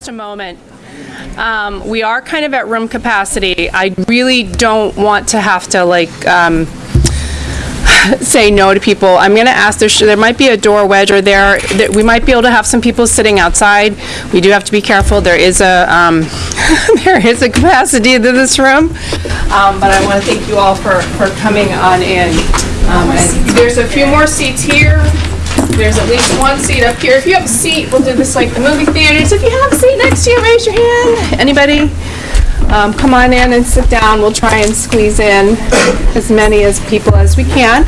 Just a moment. Um, We are kind of at room capacity. I really don't want to have to like um, say no to people. I'm going to ask, there there might be a door wedge or there, that we might be able to have some people sitting outside. We do have to be careful. There is a, um, there is a capacity to this room. Um, But I want to thank you all for, for coming on in. Um, There's a few more seats here. There's at least one seat up here. If you have a seat, we'll do this like the movie theaters. If you have a seat next to you, raise your hand. Anybody? Um, come on in and sit down. We'll try and squeeze in as many as people as we can.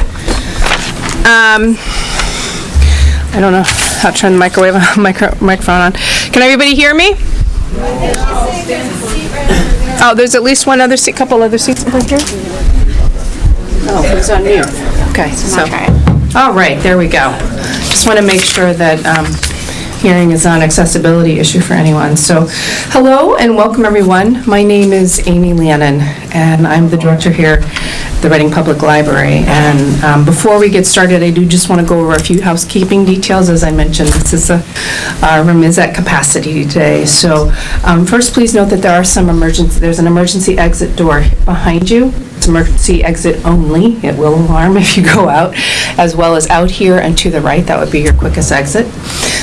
Um, I don't know how to turn the microwave, micro, microphone on. Can everybody hear me? Oh, there's at least one other seat, couple other seats over here? Oh, who's on mute? Okay, so. All right, there we go. Just want to make sure that um, hearing is not an accessibility issue for anyone. So, hello and welcome, everyone. My name is Amy Lannon, and I'm the director here at the Reading Public Library. And um, before we get started, I do just want to go over a few housekeeping details. As I mentioned, this is a, room is at capacity today. So, um, first, please note that there are some emergency, there's an emergency exit door behind you. It's emergency exit only. It will alarm if you go out, as well as out here and to the right. That would be your quickest exit.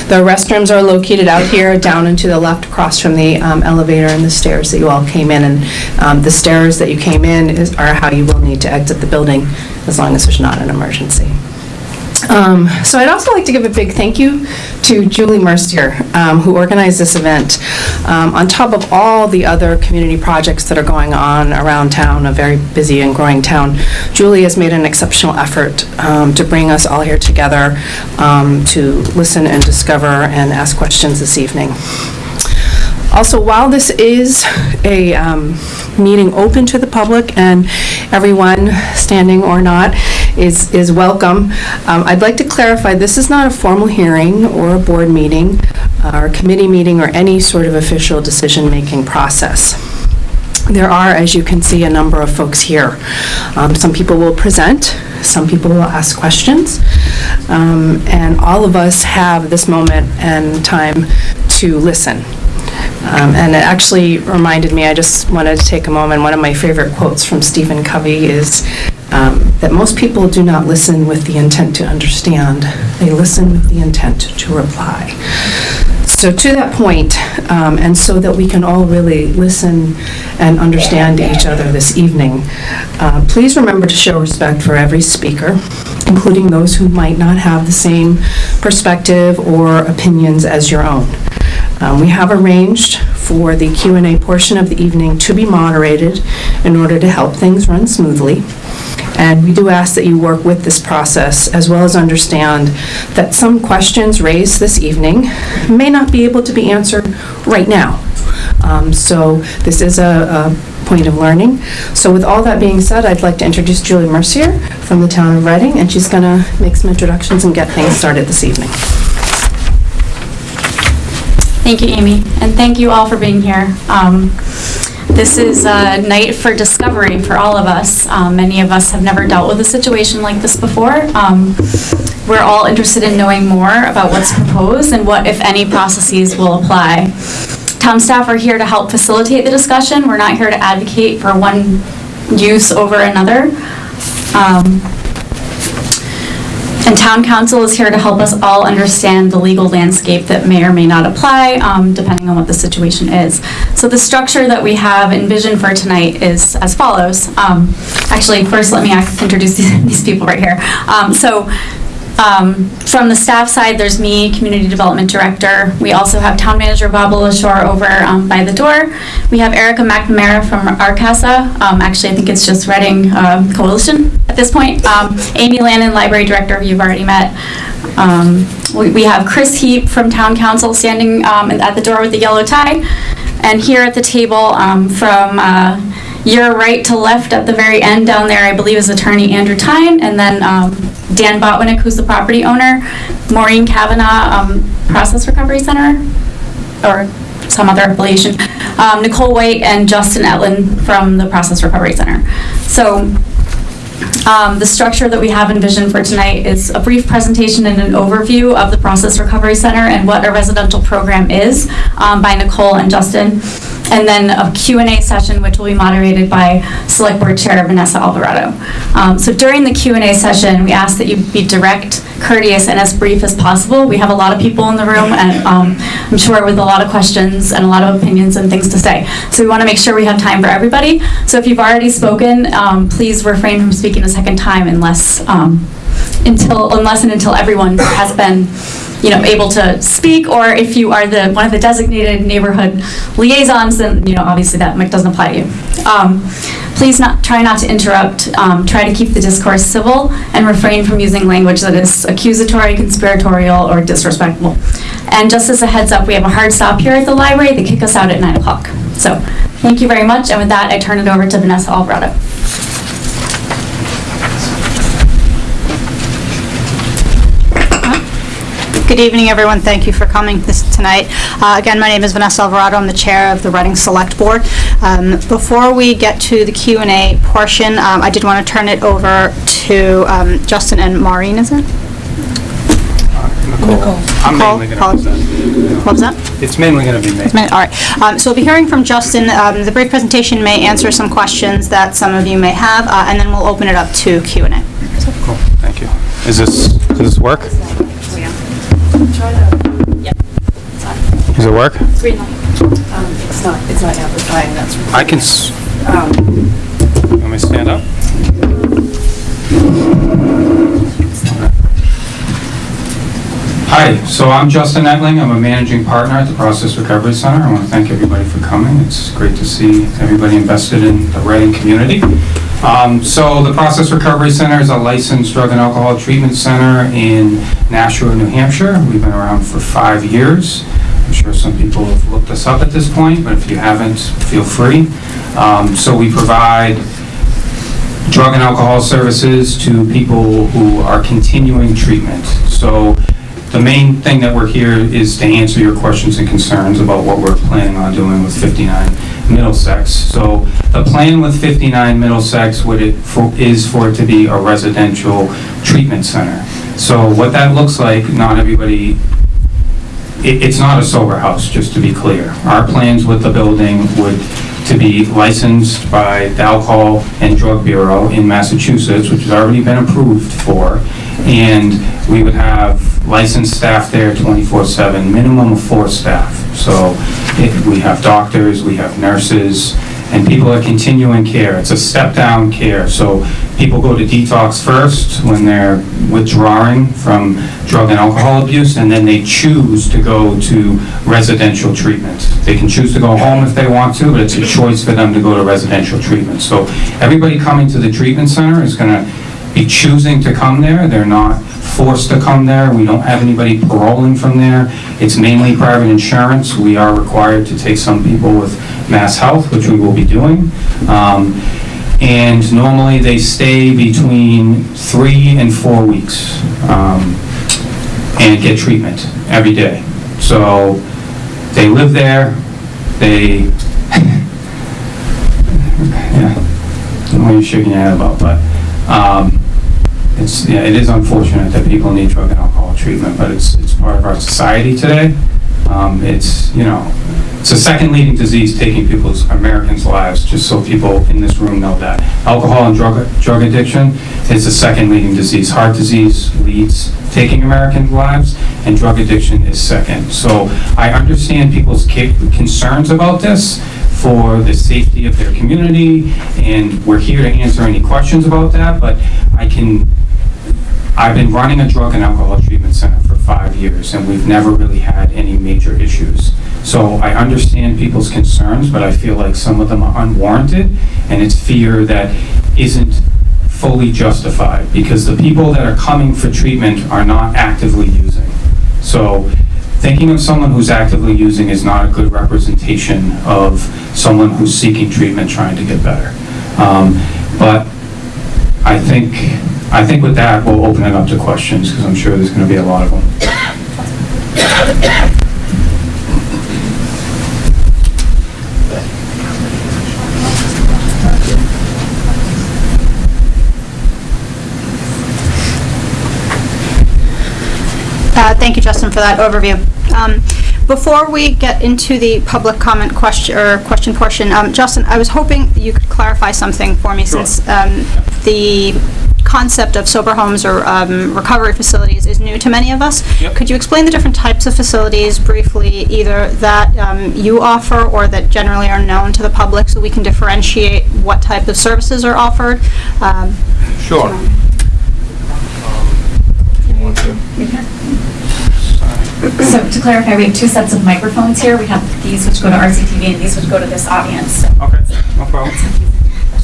The restrooms are located out here, down and to the left, across from the um, elevator and the stairs that you all came in. And um, the stairs that you came in is- are how you will need to exit the building, as long as there's not an emergency. Um, So I'd also like to give a big thank you to Julie Mercier, um, who organized this event. Um, On top of all the other community projects that are going on around town, a very busy and growing town, Julie has made an exceptional effort um, to bring us all here together um, to listen and discover and ask questions this evening. Also, while this is a um, meeting open to the public and everyone, standing or not, is is welcome, um, I'd like to clarify, this is not a formal hearing or a board meeting uh, or committee meeting or any sort of official decision-making process. There are, as you can see, a number of folks here. Um, Some people will present, some people will ask questions, um, and all of us have this moment and time to listen. Um, And it actually reminded me, I just wanted to take a moment, one of my favorite quotes from Stephen Covey is um, that most people do not listen with the intent to understand, they listen with the intent to reply. So to that point, um, and so that we can all really listen and understand each other this evening, uh, please remember to show respect for every speaker, including those who might not have the same perspective or opinions as your own. Um, We have arranged for the Q and A portion of the evening to be moderated in order to help things run smoothly. And we do ask that you work with this process, as well as understand that some questions raised this evening may not be able to be answered right now. Um, So this is a a point of learning. So with all that being said, I'd like to introduce Julie Mercier from the town of Reading, and she's going to make some introductions and get things started this evening. Thank you, Amy, and thank you all for being here. Um, This is a night for discovery for all of us. Um, Many of us have never dealt with a situation like this before. Um, We're all interested in knowing more about what's proposed and what, if any, processes will apply. Town staff are here to help facilitate the discussion. We're not here to advocate for one use over another. And town counsel is here to help us all understand the legal landscape that may or may not apply, um, depending on what the situation is. So the structure that we have envisioned for tonight is as follows. Um, Actually, first, let me introduce these these people right here. Um, So um, From the staff side, there's me, Community Development Director. We also have Town Manager Bob LeLacheur over um, by the door. We have Erica McNamara from RCASA. Um, Actually, I think it's just Reading um, Coalition at this point. Um, Amy Lannon, Library Director, you've already met. Um, We we have Chris Heep from Town Counsel standing um, at the door with the yellow tie. And here at the table from uh, your right to left at the very end down there, I believe is attorney Andrew Tyne, and then um, Dan Botwinick, who's the property owner, Maureen Kavanaugh, um, Process Recovery Center, or some other affiliation, um, Nicole White, and Justin Etlin from the Process Recovery Center. So Um, The structure that we have envisioned for tonight is a brief presentation and an overview of the Process Recovery Center and what a residential program is um, by Nicole and Justin, and then a Q and A session, which will be moderated by Select Board Chair Vanessa Alvarado. Um, So during the Q and A session, we ask that you be direct, courteous, and as brief as possible. We have a lot of people in the room, and um, I'm sure with a lot of questions and a lot of opinions and things to say. So we want to make sure we have time for everybody. So if you've already spoken, um, please refrain from speaking a second time unless, um, until, unless and until everyone has been, you know, able to speak, or if you are the, one of the designated neighborhood liaisons, then, you know, obviously that mic doesn't apply to you. Um, Please not, try not to interrupt, um, try to keep the discourse civil, and refrain from using language that is accusatory, conspiratorial, or disrespectful. And just as a heads up, we have a hard stop here at the library, they kick us out at 9 o'clock. So, thank you very much, and with that, I turn it over to Vanessa Alvarado. Good evening, everyone. Thank you for coming this tonight. Uh, Again, my name is Vanessa Alvarado. I'm the Chair of the Reading Select Board. Um, Before we get to the Q and A portion, um, I did want to turn it over to um, Justin and Maureen, is it? Nicole. I'm Nicole, mainly going to present. What was that? It's mainly going to be me. All right. Um, So we'll be hearing from Justin. Um, The brief presentation may answer some questions that some of you may have, uh, and then we'll open it up to Q and A. Cool, thank you. Is this, does this work? Does it work? It's not, it's not amplifying, that's... I can, s- you want me to stand up? Hi, so I'm Justin Etling. I'm a managing partner at the Process Recovery Center. I want to thank everybody for coming. It's great to see everybody invested in the Reading community. Um, So the Process Recovery Center is a licensed drug and alcohol treatment center in Nashua, New Hampshire. We've been around for five years. I'm sure some people have looked us up at this point, but if you haven't, feel free. Um, So we provide drug and alcohol services to people who are continuing treatment. So the main thing that we're here is to answer your questions and concerns about what we're planning on doing with 59 Middlesex. So the plan with 59 Middlesex would it, for- is for it to be a residential treatment center. So what that looks like, not everybody it, it's not a sober house, just to be clear. Our plans with the building would to be licensed by the Alcohol and Drug Bureau in Massachusetts, which has already been approved for, and we would have licensed staff there 24/7, minimum of four staff. So it- we have doctors, we have nurses, and people are continuing care. It's a step-down care, so people go to detox first when they're withdrawing from drug and alcohol abuse, and then they choose to go to residential treatment. They can choose to go home if they want to, but it's a choice for them to go to residential treatment. So everybody coming to the treatment center is gonna be choosing to come there. They're not forced to come there. We don't have anybody paroling from there. It's mainly private insurance. We are required to take some people with MassHealth, which we will be doing. Um, And normally, they stay between three and four weeks um, and get treatment every day. So they live there, they, yeah, I don't know what you're shaking your head about, but um, it's, yeah, it is unfortunate that people need drug and alcohol treatment, but it's, it's part of our society today. Um, It's, you know, it's the second leading disease taking people's, Americans' lives, just so people in this room know that. Alcohol and drug, drug addiction is the second leading disease. Heart disease leads taking American lives, and drug addiction is second. So I understand people's concerns about this for the safety of their community, and we're here to answer any questions about that, but I can, I've been running a drug and alcohol treatment center for five years, and we've never really had any major issues. So I understand people's concerns, but I feel like some of them are unwarranted, and it's fear that isn't fully justified, because the people that are coming for treatment are not actively using. So thinking of someone who's actively using is not a good representation of someone who's seeking treatment, trying to get better. Um, But I think, I think with that, we'll open it up to questions because I'm sure there's going to be a lot of them. Uh, thank you, Justin, for that overview. Um, before we get into the public comment question or question portion, um, Justin, I was hoping you could clarify something for me sure. since um, the concept of sober homes or um, recovery facilities is new to many of us. Yep. Could you explain the different types of facilities briefly, either that um, you offer or that generally are known to the public, so we can differentiate what type of services are offered? Um, Sure. So to clarify, we have two sets of microphones here. We have these which go to RCTV and these which go to this audience. Okay, no problem.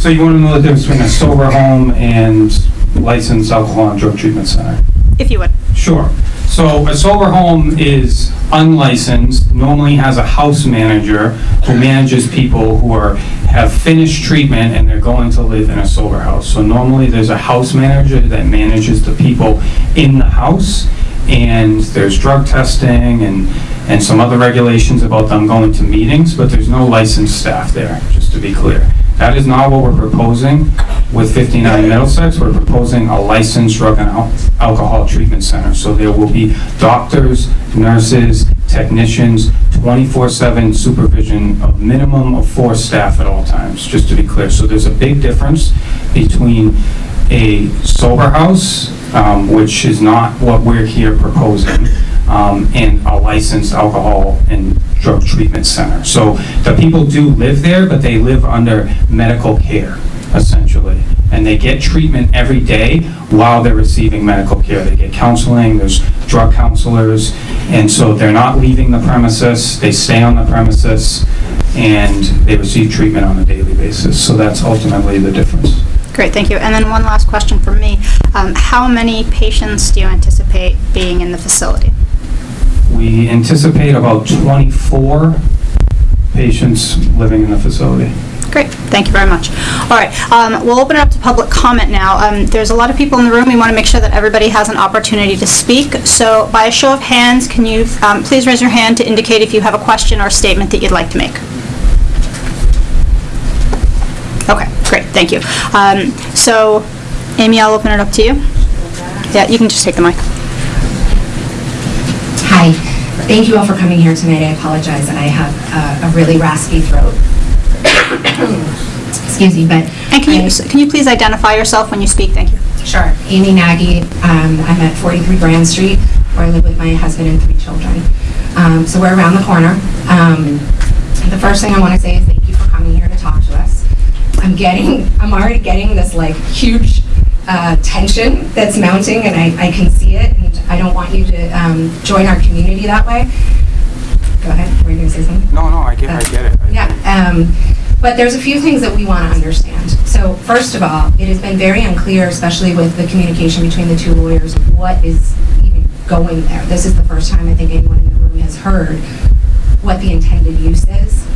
So you want to know the difference between a sober home and licensed alcohol and drug treatment center? If you would. Sure. So a sober home is unlicensed, normally has a house manager who manages people who are, have finished treatment and they're going to live in a sober house. So normally there's a house manager that manages the people in the house and there's drug testing and, and some other regulations about them going to meetings, but there's no licensed staff there, just to be clear. That is not what we're proposing with 59 Middlesex. We're proposing a licensed drug and al- alcohol treatment center. So there will be doctors, nurses, technicians, 24/7 supervision of minimum of four staff at all times, just to be clear. So there's a big difference between a sober house, um, which is not what we're here proposing, um, a licensed alcohol and drug treatment center. So the people do live there, but they live under medical care, essentially. And they get treatment every day while they're receiving medical care. They get counseling, there's drug counselors, and so they're not leaving the premises, they stay on the premises, and they receive treatment on a daily basis. So that's ultimately the difference. Great, thank you. And then one last question from me. Um, How many patients do you anticipate being in the facility? We anticipate about 24 patients living in the facility. Great, thank you very much. All right, um, we'll open it up to public comment now. Um, There's a lot of people in the room, we want to make sure that everybody has an opportunity to speak. So by a show of hands, can you um, please raise your hand to indicate if you have a question or statement that you'd like to make? Okay, great, thank you. Um, So, Amy, I'll open it up to you. Yeah, you can just take the mic. Hi, thank you all for coming here tonight. I apologize, and I have uh, a really raspy throat. Excuse me, but. And can I- you, can you please identify yourself when you speak? Thank you. Sure. Amy Nagy, um, I'm at 43 Grand Street, where I live with my husband and three children. Um, So we're around the corner. Um, The first thing I want to say is thank you for coming here to talk to us. I'm getting, I'm already getting this like huge uh, tension that's mounting, and I I can see it, and I don't want you to um, join our community that way. Go ahead, were you going to say something? No, no, I get, I get it. Yeah, um, but there's a few things that we want to understand. So first of all, it has been very unclear, especially with the communication between the two lawyers, what is even going there. This is the first time I think anyone in the room has heard what the intended use is.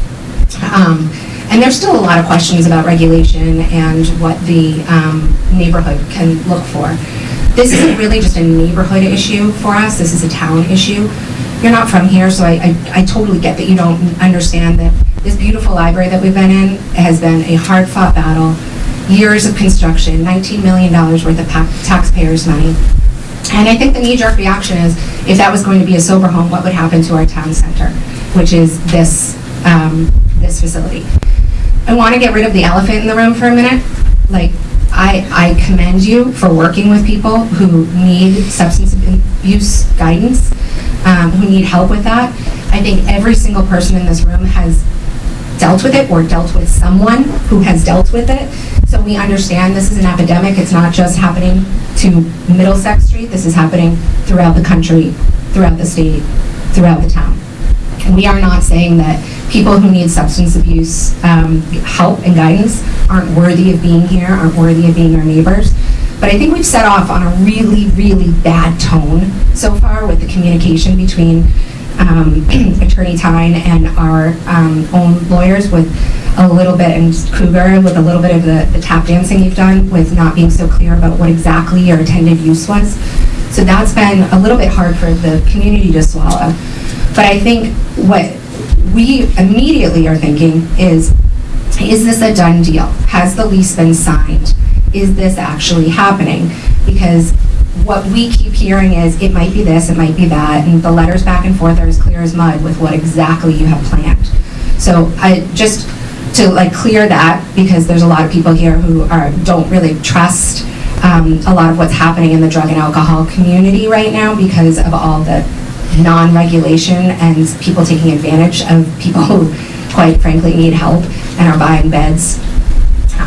Um, And there's still a lot of questions about regulation and what the um, neighborhood can look for. This isn't really just a neighborhood issue for us, this is a town issue. You're not from here, so I, I I totally get that you don't understand that this beautiful library that we've been in has been a hard-fought battle, years of construction, $19 million worth of taxpayers' money. And I think the knee-jerk reaction is, if that was going to be a sober home, what would happen to our town center, which is this, um, this facility? I want to get rid of the elephant in the room for a minute. Like, I, I commend you for working with people who need substance abuse guidance, um, who need help with that. I think every single person in this room has dealt with it or dealt with someone who has dealt with it. So we understand this is an epidemic. It's not just happening to Middlesex Street. This is happening throughout the country, throughout the state, throughout the town. And we are not saying that people who need substance abuse um, help and guidance aren't worthy of being here, aren't worthy of being our neighbors. But I think we've set off on a really, really bad tone so far with the communication between um, Attorney Tyne and our um, own lawyers with a little bit, and Cougar, with a little bit of the the tap dancing you've done with not being so clear about what exactly your intended use was. So that's been a little bit hard for the community to swallow. But I think what we immediately are thinking is, is this a done deal? Has the lease been signed? Is this actually happening? Because what we keep hearing is, it might be this, it might be that, and the letters back and forth are as clear as mud with what exactly you have planned. So I, just to like clear that, because there's a lot of people here who are, don't really trust um, a lot of what's happening in the drug and alcohol community right now because of all the non-regulation and people taking advantage of people who quite frankly need help and are buying beds.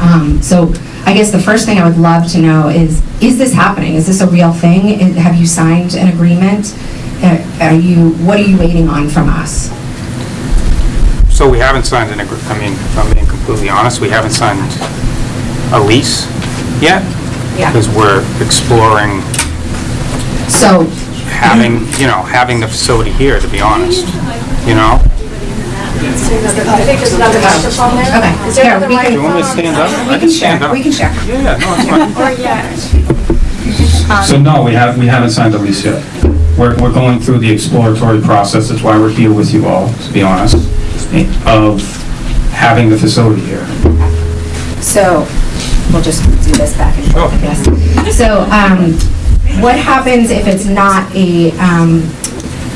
Um, So I guess the first thing I would love to know is, is this happening? Is this a real thing? Have you signed an agreement? Uh, Are you, what are you waiting on from us? So we haven't signed an agree, I mean, if I'm being completely honest, we haven't signed a lease yet. Yeah. Because we're exploring So, having, you know, having the facility here, to be honest, you know? okay. Here, we Do you can- want me to stand up? I We can share, we can share. Yeah, yeah, no, it's fine. So no, we have, we haven't signed the lease yet. We're, we're going through the exploratory process, that's why we're here with you all, to be honest, of having the facility here. So, we'll just do this back and forth, I guess. So, um, what happens if it's not a, um,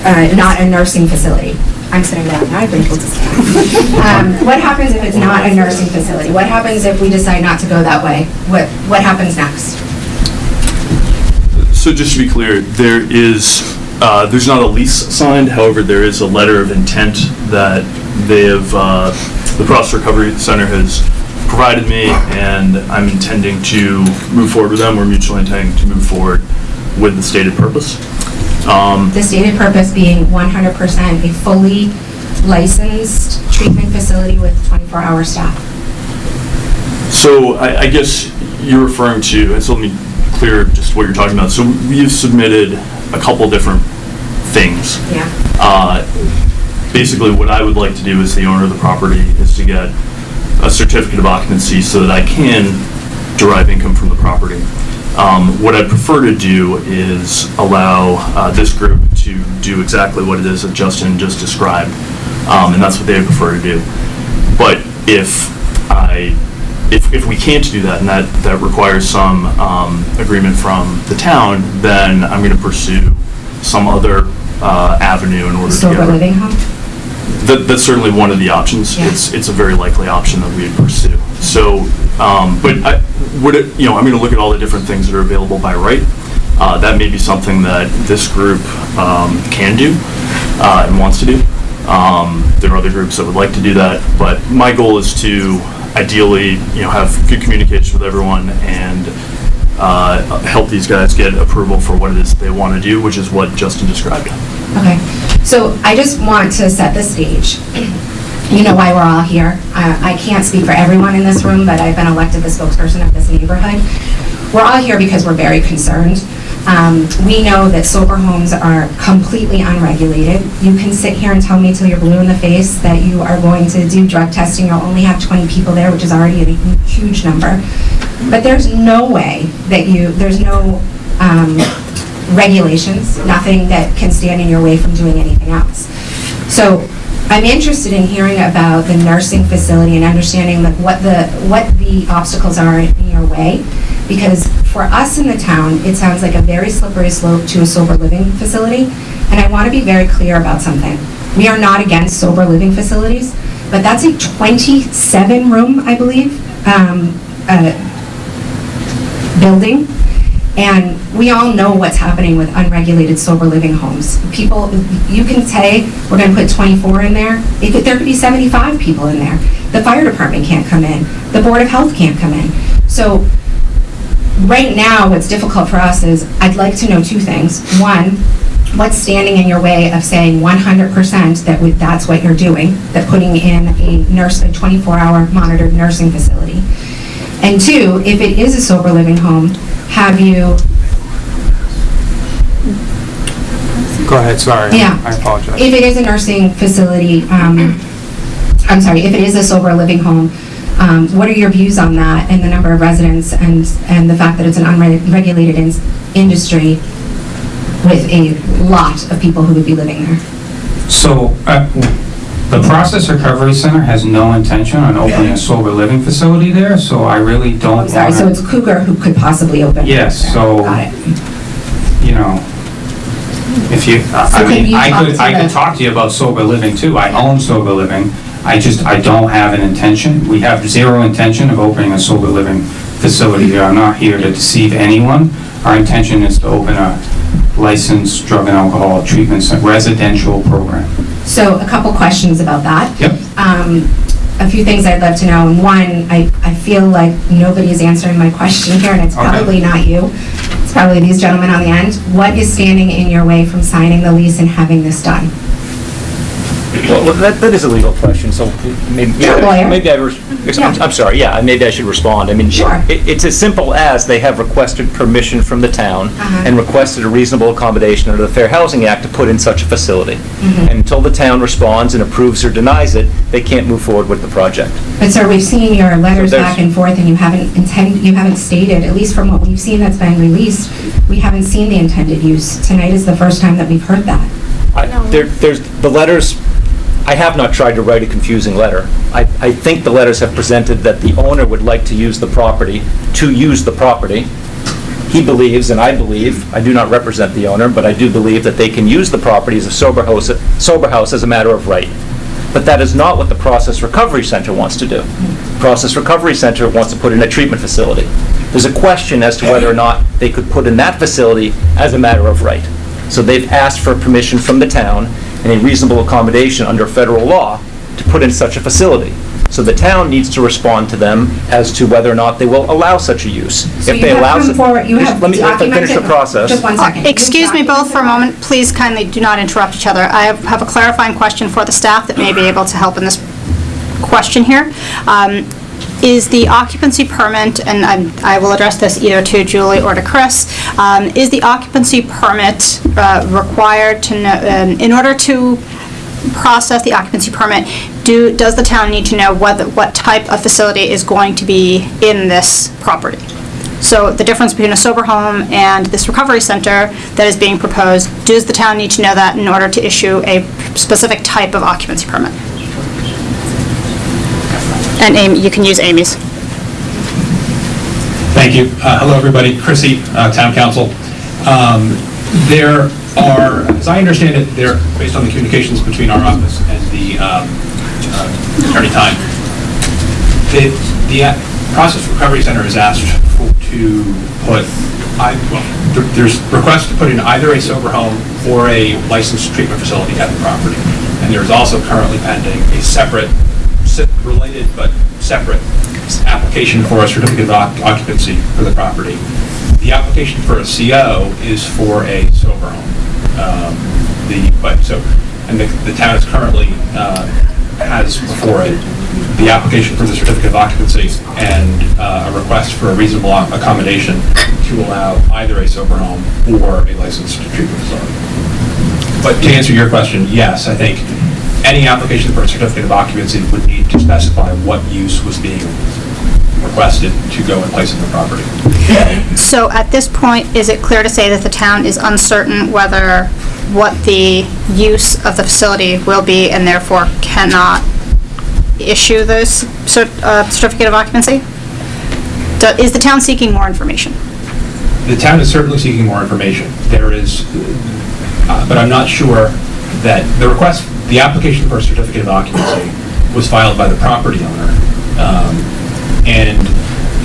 uh, not a nursing facility? I'm sitting down, now I've been told to stand. Um, What happens if it's not a nursing facility? What happens if we decide not to go that way? What, what happens next? So just to be clear, there is, uh, there's not a lease signed, however, there is a letter of intent that they have, uh, the Process Recovery Center has provided me, and I'm intending to move forward with them, we're mutually intending to move forward with the stated purpose. Um, The stated purpose being 100% a fully licensed treatment facility with 24-hour staff. So I, I guess you're referring to, and so let me clear just what you're talking about. So we've submitted a couple different things. Yeah. Uh, Basically, what I would like to do as the owner of the property is to get a certificate of occupancy so that I can derive income from the property. Um, What I'd prefer to do is allow uh, this group to do exactly what it is that Justin just described, Um, and that's what they prefer to do. But if I, if, if we can't do that, and that, that requires some um, agreement from the town, then I'm going to pursue some other uh, avenue in order to get... Sober living home? That, that's certainly one of the options. Yeah. It's, it's a very likely option that we would pursue. So, um, but I, would it, you know, I'm gonna look at all the different things that are available by right. Uh, that may be something that this group, um, can do, uh, and wants to do. Um, there are other groups that would like to do that, but my goal is to ideally, you know, have good communication with everyone and, uh, help these guys get approval for what it is they want to do, which is what Justin described. Okay, so I just want to set the stage. You know why we're all here. I I can't speak for everyone in this room, but I've been elected the spokesperson of this neighborhood. We're all here because we're very concerned. Um, We know that sober homes are completely unregulated. You can sit here and tell me till you're blue in the face that you are going to do drug testing, you'll only have 20 people there, which is already a huge number. But there's no way that you, there's no um, regulations, nothing that can stand in your way from doing anything else. So I'm interested in hearing about the nursing facility and understanding like what the, what the obstacles are in your way. Because for us in the town, it sounds like a very slippery slope to a sober living facility. And I want to be very clear about something. We are not against sober living facilities, but that's a 27-room, I believe, um, uh, building. And we all know what's happening with unregulated sober living homes. People, you can say, we're gonna put 24 in there, could, there could be 75 people in there. The fire department can't come in, the Board of Health can't come in. So, right now, what's difficult for us is, I'd like to know two things. One, what's standing in your way of saying 100% that we- that's what you're doing, that putting in a nurse, a 24-hour monitored nursing facility? And two, if it is a sober living home, have you, Go ahead, sorry. Yeah. I apologize. if it is a nursing facility, um, I'm sorry, if it is a sober living home, um, what are your views on that and the number of residents and, and the fact that it's an unregulated ins- industry with a lot of people who would be living there? So, uh, the Process Recovery Center has no intention on opening a sober living facility there, so I really don't I'm sorry, so it's Cougar who could possibly open? Yes, so- Got it. you know, if you, I So I can mean, you I talk could, to I could the- talk to you about sober living too. I own sober living. I just, I don't have an intention. We have zero intention of opening a sober living facility here. I'm not here to deceive anyone. Our intention is to open a licensed drug and alcohol treatment cen- residential program. So a couple questions about that. Yep. Um, A few things I'd love to know. And one, I, I feel like nobody is answering my question here, and it's Okay. probably not you. Probably these gentlemen on the end. What is standing in your way from signing the lease and having this done? Well, that, that is a legal question, so maybe, You're a lawyer. maybe I, res- I'm I'm sorry, yeah, maybe I should respond. I mean, Sure. it- it's as simple as they have requested permission from the town Uh-huh. and requested a reasonable accommodation under the Fair Housing Act to put in such a facility. Mm-hmm. And until the town responds and approves or denies it, they can't move forward with the project. But sir, we've seen your letters So there's- back and forth, and you haven't intend, you haven't stated, at least from what we've seen that's been released, we haven't seen the intended use. Tonight is the first time that we've heard that. I- There, there's, the letters, I have not tried to write a confusing letter. I, I think the letters have presented that the owner would like to use the property, to use the property. He believes, and I believe, I do not represent the owner, but I do believe that they can use the property as a sober house, sober house as a matter of right. But that is not what the Process Recovery Center wants to do. Process Recovery Center wants to put in a treatment facility. There's a question as to whether or not they could put in that facility as a matter of right. So they've asked for permission from the town and a reasonable accommodation under federal law to put in such a facility. So the town needs to respond to them as to whether or not they will allow such a use. So If you they have allow come it- forward, you have Let me, let finish the process. Just one second. Uh, Excuse me both for a moment. Please kindly do not interrupt each other. I have have a clarifying question for the staff that may be able to help in this question here. Um, Is the occupancy permit, and I'm- I will address this either to Julie or to Chris, um, is the occupancy permit uh, required to, know um, in order to process the occupancy permit, do, does the town need to know what type of facility is going to be in this property? So the difference between a sober home and this recovery center that is being proposed, does the town need to know that in order to issue a specific type of occupancy permit? And Amy, you can use Amy's. Thank you. Uh, Hello, everybody. Chris Heep, uh, Town Counsel. Um, There are, as I understand it, there, based on the communications between our office and the um, uh, Attorney Tyne, the, the uh, Process Recovery Center has asked for- to put, I, well, there- there's requests to put in either a sober home or a licensed treatment facility at the property. And there's also currently pending a separate, se- related but separate application for a certificate of occupancy for the property. The application for a CO is for a sober home. Um, The, but, so, and the the town is currently, uh, has before it the application for the certificate of occupancy and uh, a request for a reasonable accommodation to allow either a sober home or a licensed treatment facility. But to answer your question, yes, I think any application for a certificate of occupancy would need to specify what use was being requested to go in place of the property. So at this point, is it clear to say that the town is uncertain whether, what the use of the facility will be and therefore cannot issue this cer- uh, certificate of occupancy? Do- Is the town seeking more information? The town is certainly seeking more information. There is, uh, but I'm not sure that the request, the application for a certificate of occupancy was filed by the property owner um, and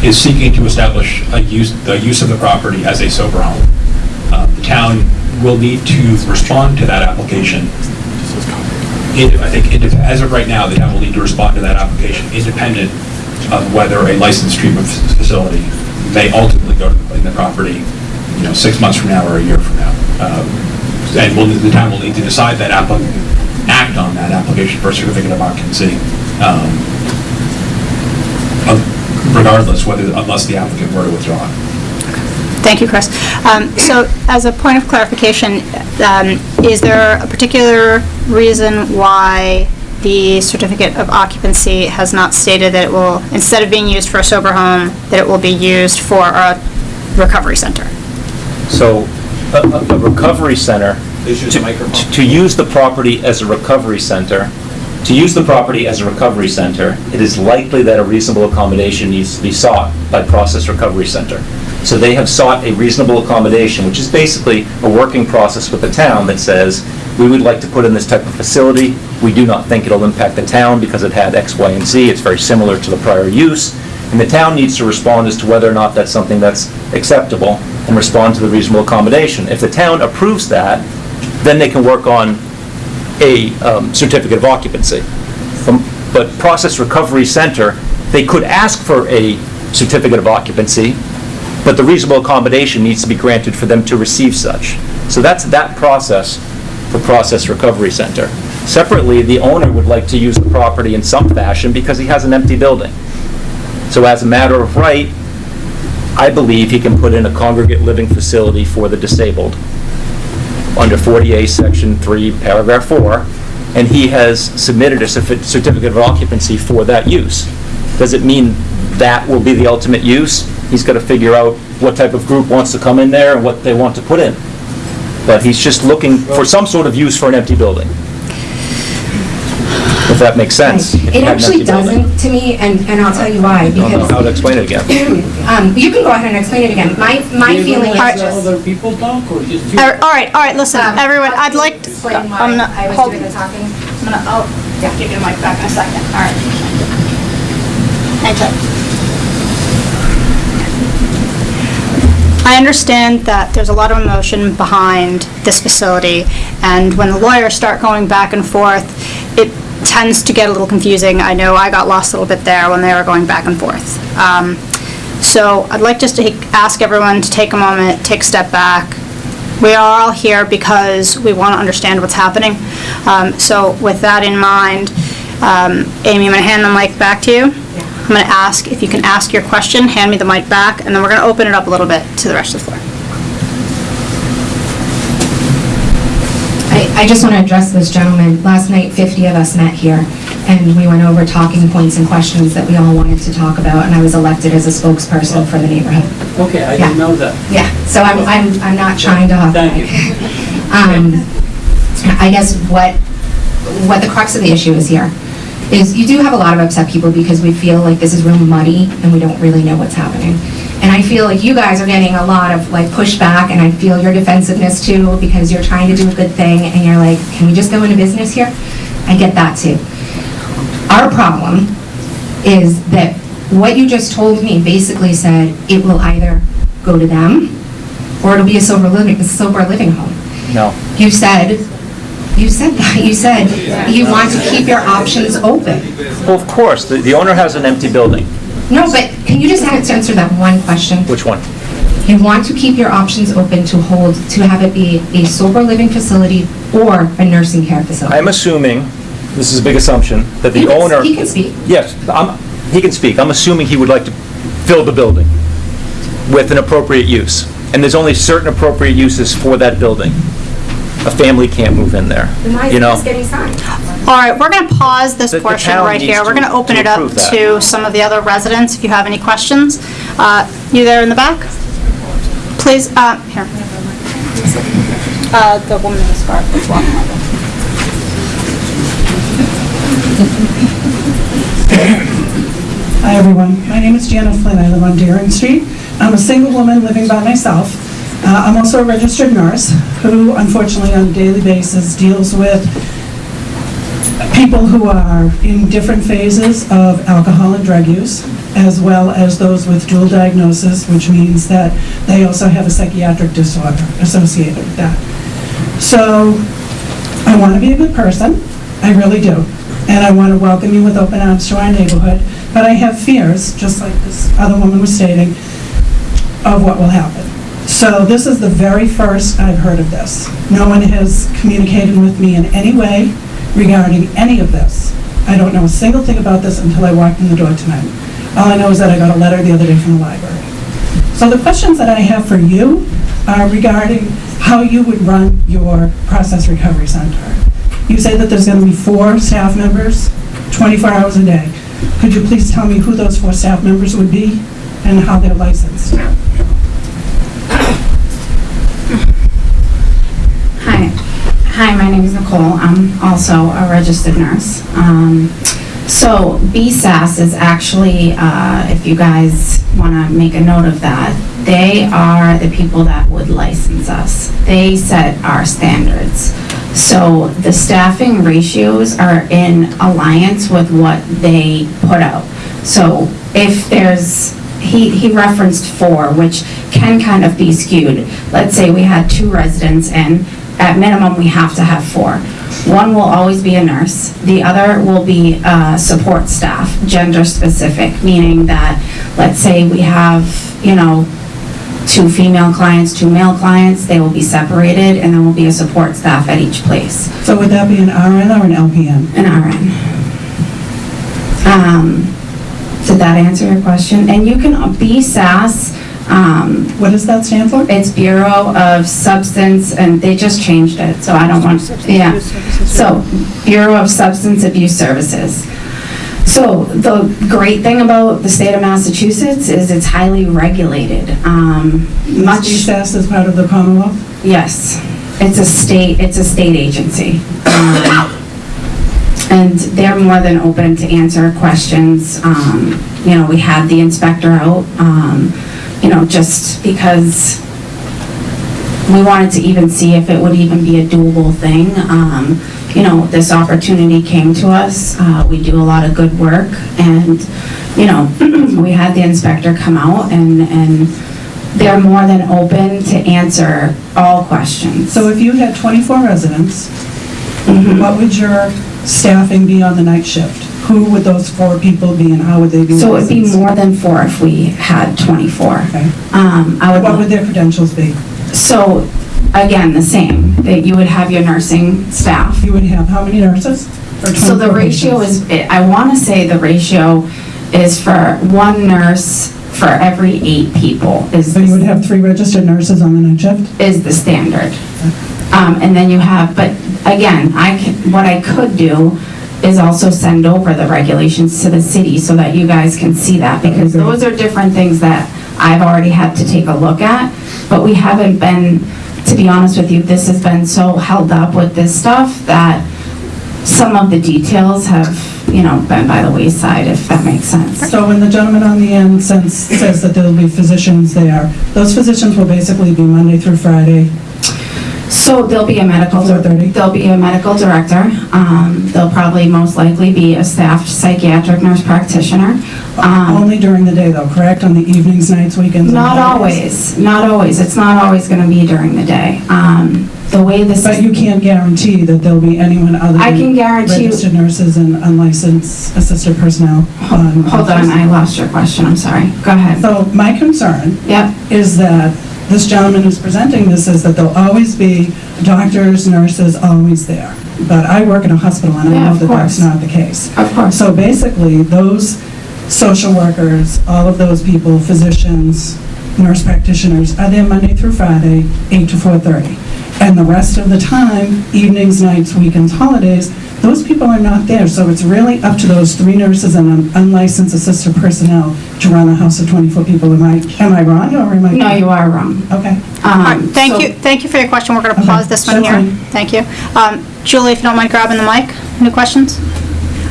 is seeking to establish a use, the use of the property as a sober home. Uh, The town will need to respond to that application. It- I think, indep- as of right now, the town will need to respond to that application independent of whether a licensed treatment facility may ultimately go to the property, you know, six months from now or a year from now. Um, And will, the town will need to decide that applic, act on that application for a certificate of occupancy, um, regardless whether, unless the applicant were to withdraw. Thank you, Chris. Um, So as a point of clarification, um, is there a particular reason why the certificate of occupancy has not stated that it will, instead of being used for a sober home, that it will be used for a recovery center? So, a, a recovery center, to, to use the property as a recovery center, to use the property as a recovery center, it is likely that a reasonable accommodation needs to be sought by Process Recovery Center. So they have sought a reasonable accommodation, which is basically a working process with the town that says, we would like to put in this type of facility. We do not think it'll impact the town because it had X, Y, and Z. It's very similar to the prior use. And the town needs to respond as to whether or not that's something that's acceptable and respond to the reasonable accommodation. If the town approves that, then they can work on a um, certificate of occupancy. From- But Process Recovery Center, they could ask for a certificate of occupancy, but the reasonable accommodation needs to be granted for them to receive such. So that's that process for Process Recovery Center. Separately, the owner would like to use the property in some fashion because he has an empty building. So as a matter of right, I believe he can put in a congregate living facility for the disabled under 40A, Section 3, Paragraph 4, and he has submitted a certificate of occupancy for that use. Does it mean that will be the ultimate use? He's got to figure out what type of group wants to come in there and what they want to put in. But he's just looking for some sort of use for an empty building. If that makes sense. if you It actually doesn't to me, and, and I'll tell you why, I don't know because, how to explain it again. um, you can go ahead and explain it again. My, my feeling is just. Other people talk or just you? All right, all right, listen, Um, everyone, I'd like to... Explain why I'm not- I was hold- doing the talking. I'm gonna, oh, yeah, give you the mic back in a second, all right. Thank. I understand that there's a lot of emotion behind this facility, and when the lawyers start going back and forth, it tends to get a little confusing. I know I got lost a little bit there when they were going back and forth. Um, So I'd like just to ask everyone to take a moment, take a step back, we are all here because we want to understand what's happening. Um, So with that in mind, um, Amy, I'm going to hand the mic back to you. I'm going to ask, if you can ask your question, hand me the mic back, and then we're going to open it up a little bit to the rest of the floor. I, just want to address this gentleman. Last night, 50 of us met here, and we went over talking points and questions that we all wanted to talk about, and I was elected as a spokesperson for the neighborhood. Okay, I Yeah. didn't know that. Yeah, so I'm, I'm, I'm not trying to Thank you. Um, I guess what, what the crux of the issue is here is you do have a lot of upset people because we feel like this is real muddy and we don't really know what's happening. And I feel like you guys are getting a lot of like pushback and I feel your defensiveness too because you're trying to do a good thing and you're like, can we just go into business here? I get that too. Our problem is that what you just told me basically said it will either go to them or it'll be a sober living, a sober living home. No. You said, you said that, you said you want to keep your options open. Well, of course, the the owner has an empty building. No, but can you just answer that one question? Which one? You want to keep your options open to hold, to have it be a sober living facility or a nursing care facility? I'm assuming, this is a big assumption, that He the can- owner... he can speak. Yes, I'm- he can speak. I'm assuming he would like to fill the building with an appropriate use. And there's only certain appropriate uses for that building. A family can't move in there, Then why you is know? this getting signed? All right, we're going to pause this The- the portion town right needs here. We're to- going to open to it up approve that. to some of the other residents, if you have any questions. Uh, You there in the back? Please, uh, here. Uh, The woman in the scarf as well. Hi, everyone. My name is Janet Flynn. I live on Deering Street. I'm a single woman living by myself. Uh, I'm also a registered nurse who unfortunately on a daily basis deals with people who are in different phases of alcohol and drug use, as well as those with dual diagnosis, which means that they also have a psychiatric disorder associated with that. So I want to be a good person, I really do. And I want to welcome you with open arms to our neighborhood, but I have fears, just like this other woman was stating, of what will happen. So this is the very first I've heard of this. No one has communicated with me in any way regarding any of this. I don't know a single thing about this until I walked in the door tonight. All I know is that I got a letter the other day from the library. So the questions that I have for you are regarding how you would run your process recovery center. You say that there's going to be four staff members, 24 hours a day. Could you please tell me who those four staff members would be and how they're licensed? Hi. Hi, my name is Nicole. I'm also a registered nurse. Um, So BSAS is actually, uh, if you guys want to make a note of that, they are the people that would license us. They set our standards. So the staffing ratios are in alliance with what they put out. So if there's, he, he referenced four, which can kind of be skewed. Let's say we had two residents in, at minimum, we have to have four. One will always be a nurse, the other will be uh, support staff, gender specific, meaning that, let's say we have, you know, two female clients, two male clients, they will be separated, and there will be a support staff at each place, So would that be an RN or an LPN? an RN. Um, Did that answer your question? And you can BSAS, um, What does that stand for? It's Bureau of Substance, and they just changed it, so I don't want, yeah. So, Bureau of Substance Abuse Services. So, the great thing about the state of Massachusetts is it's highly regulated. Um, Much, BSAS is part of the Commonwealth? yes, it's a state, it's a state agency. Um, And they're more than open to answer questions. Um, You know, we had the inspector out, um, you know, just because we wanted to even see if it would even be a doable thing. Um, You know, this opportunity came to us, uh, we do a lot of good work, and, you know, we had the inspector come out, and, and they're more than open to answer all questions. So if you had 24 residents, Mhm. what would your staffing be on the night shift? Who would those four people be and how would they be So it'd be licensed? more than four if we had 24. Okay. Um, I would. What would their credentials be? So, again, the same, that you would have your nursing staff. You would have how many nurses? for So the 24 ratio patients? is, I want to say the ratio is for one nurse for every eight people is, So you would have three registered nurses on the night shift? is the standard. Um, and then you have, but again, I can, what I could do is also send over the regulations to the city so that you guys can see that, because those are different things that I've already had to take a look at, but we haven't been, to be honest with you, this has been so held up with this stuff that some of the details have, you know, been by the wayside, if that makes sense. So when the gentleman on the end says, says that there'll be physicians there, those physicians will basically be Monday through Friday? So there'll be a medical, 4:30? there'll be a medical director. Um, There'll probably most likely be a staffed psychiatric nurse practitioner. Um, Only during the day though, correct? On the evenings, nights, weekends? Not always, not always. It's not always going to be during the day. Um, The way this But you can't guarantee that there'll be anyone other I than can guarantee, registered nurses and unlicensed assisted personnel on... hold on, I lost your question, I'm sorry. Go ahead. So my concern Yep, is that this gentleman who's presenting this is that there'll always be doctors, nurses, always there. But I work in a hospital and I know that that's not the case. of course. So basically, those social workers, all of those people, physicians, nurse practitioners, are there Monday through Friday, 8 to 4:30. And the rest of the time, evenings, nights, weekends, holidays, those people are not there. So it's really up to those three nurses and un- unlicensed assistant personnel to run a house of 24 people. Am I, am I wrong or am I? No, you are wrong. Okay. Um, All right, thank so- you, thank you for your question. We're going to Okay, pause this one that's here. fine. Thank you. Um, Julie, if you don't mind grabbing the mic, any questions?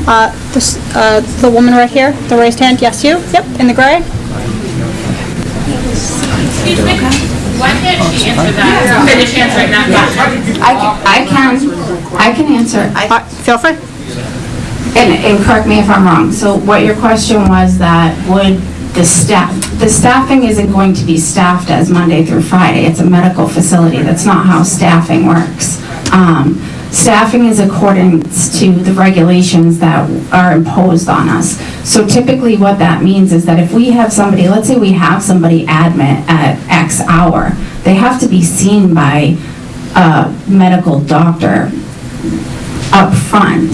Uh, this, uh, The woman right here, the raised hand, yes, you? Yep, in the gray? Excuse me, why can't she answer that, finish answering that question? I ca- I can, I can answer. I- Uh, Feel free. And, and correct me if I'm wrong, so what your question was that would the staff, the staffing isn't going to be staffed as Monday through Friday, it's a medical facility, that's not how staffing works. Um, Staffing is according to the regulations that are imposed on us. So typically what that means is that if we have somebody, let's say we have somebody admit at X hour, they have to be seen by a medical doctor up front.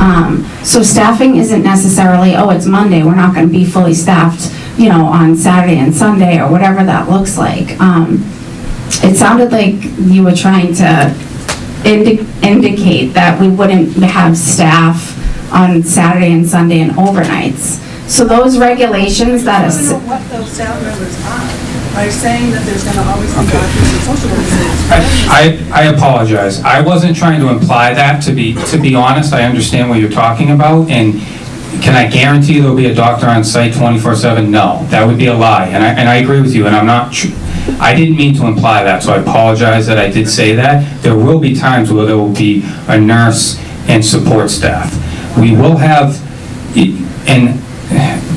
Um, So staffing isn't necessarily, oh, it's Monday, we're not going to be fully staffed, you know, on Saturday and Sunday, or whatever that looks like. Um, It sounded like you were trying to indi- indicate that we wouldn't have staff on Saturday and Sunday and overnights. So those regulations that is, what those staff members are, by saying that there's going to always be doctors and social workers. I, I apologize. I wasn't trying to imply that, to be, to be honest. I understand what you're talking about, and can I guarantee there'll be a doctor on site 24/7? No, that would be a lie, and I, and I agree with you, and I'm not, tr- I didn't mean to imply that, so I apologize that I did say that. There will be times where there will be a nurse and support staff. We will have, and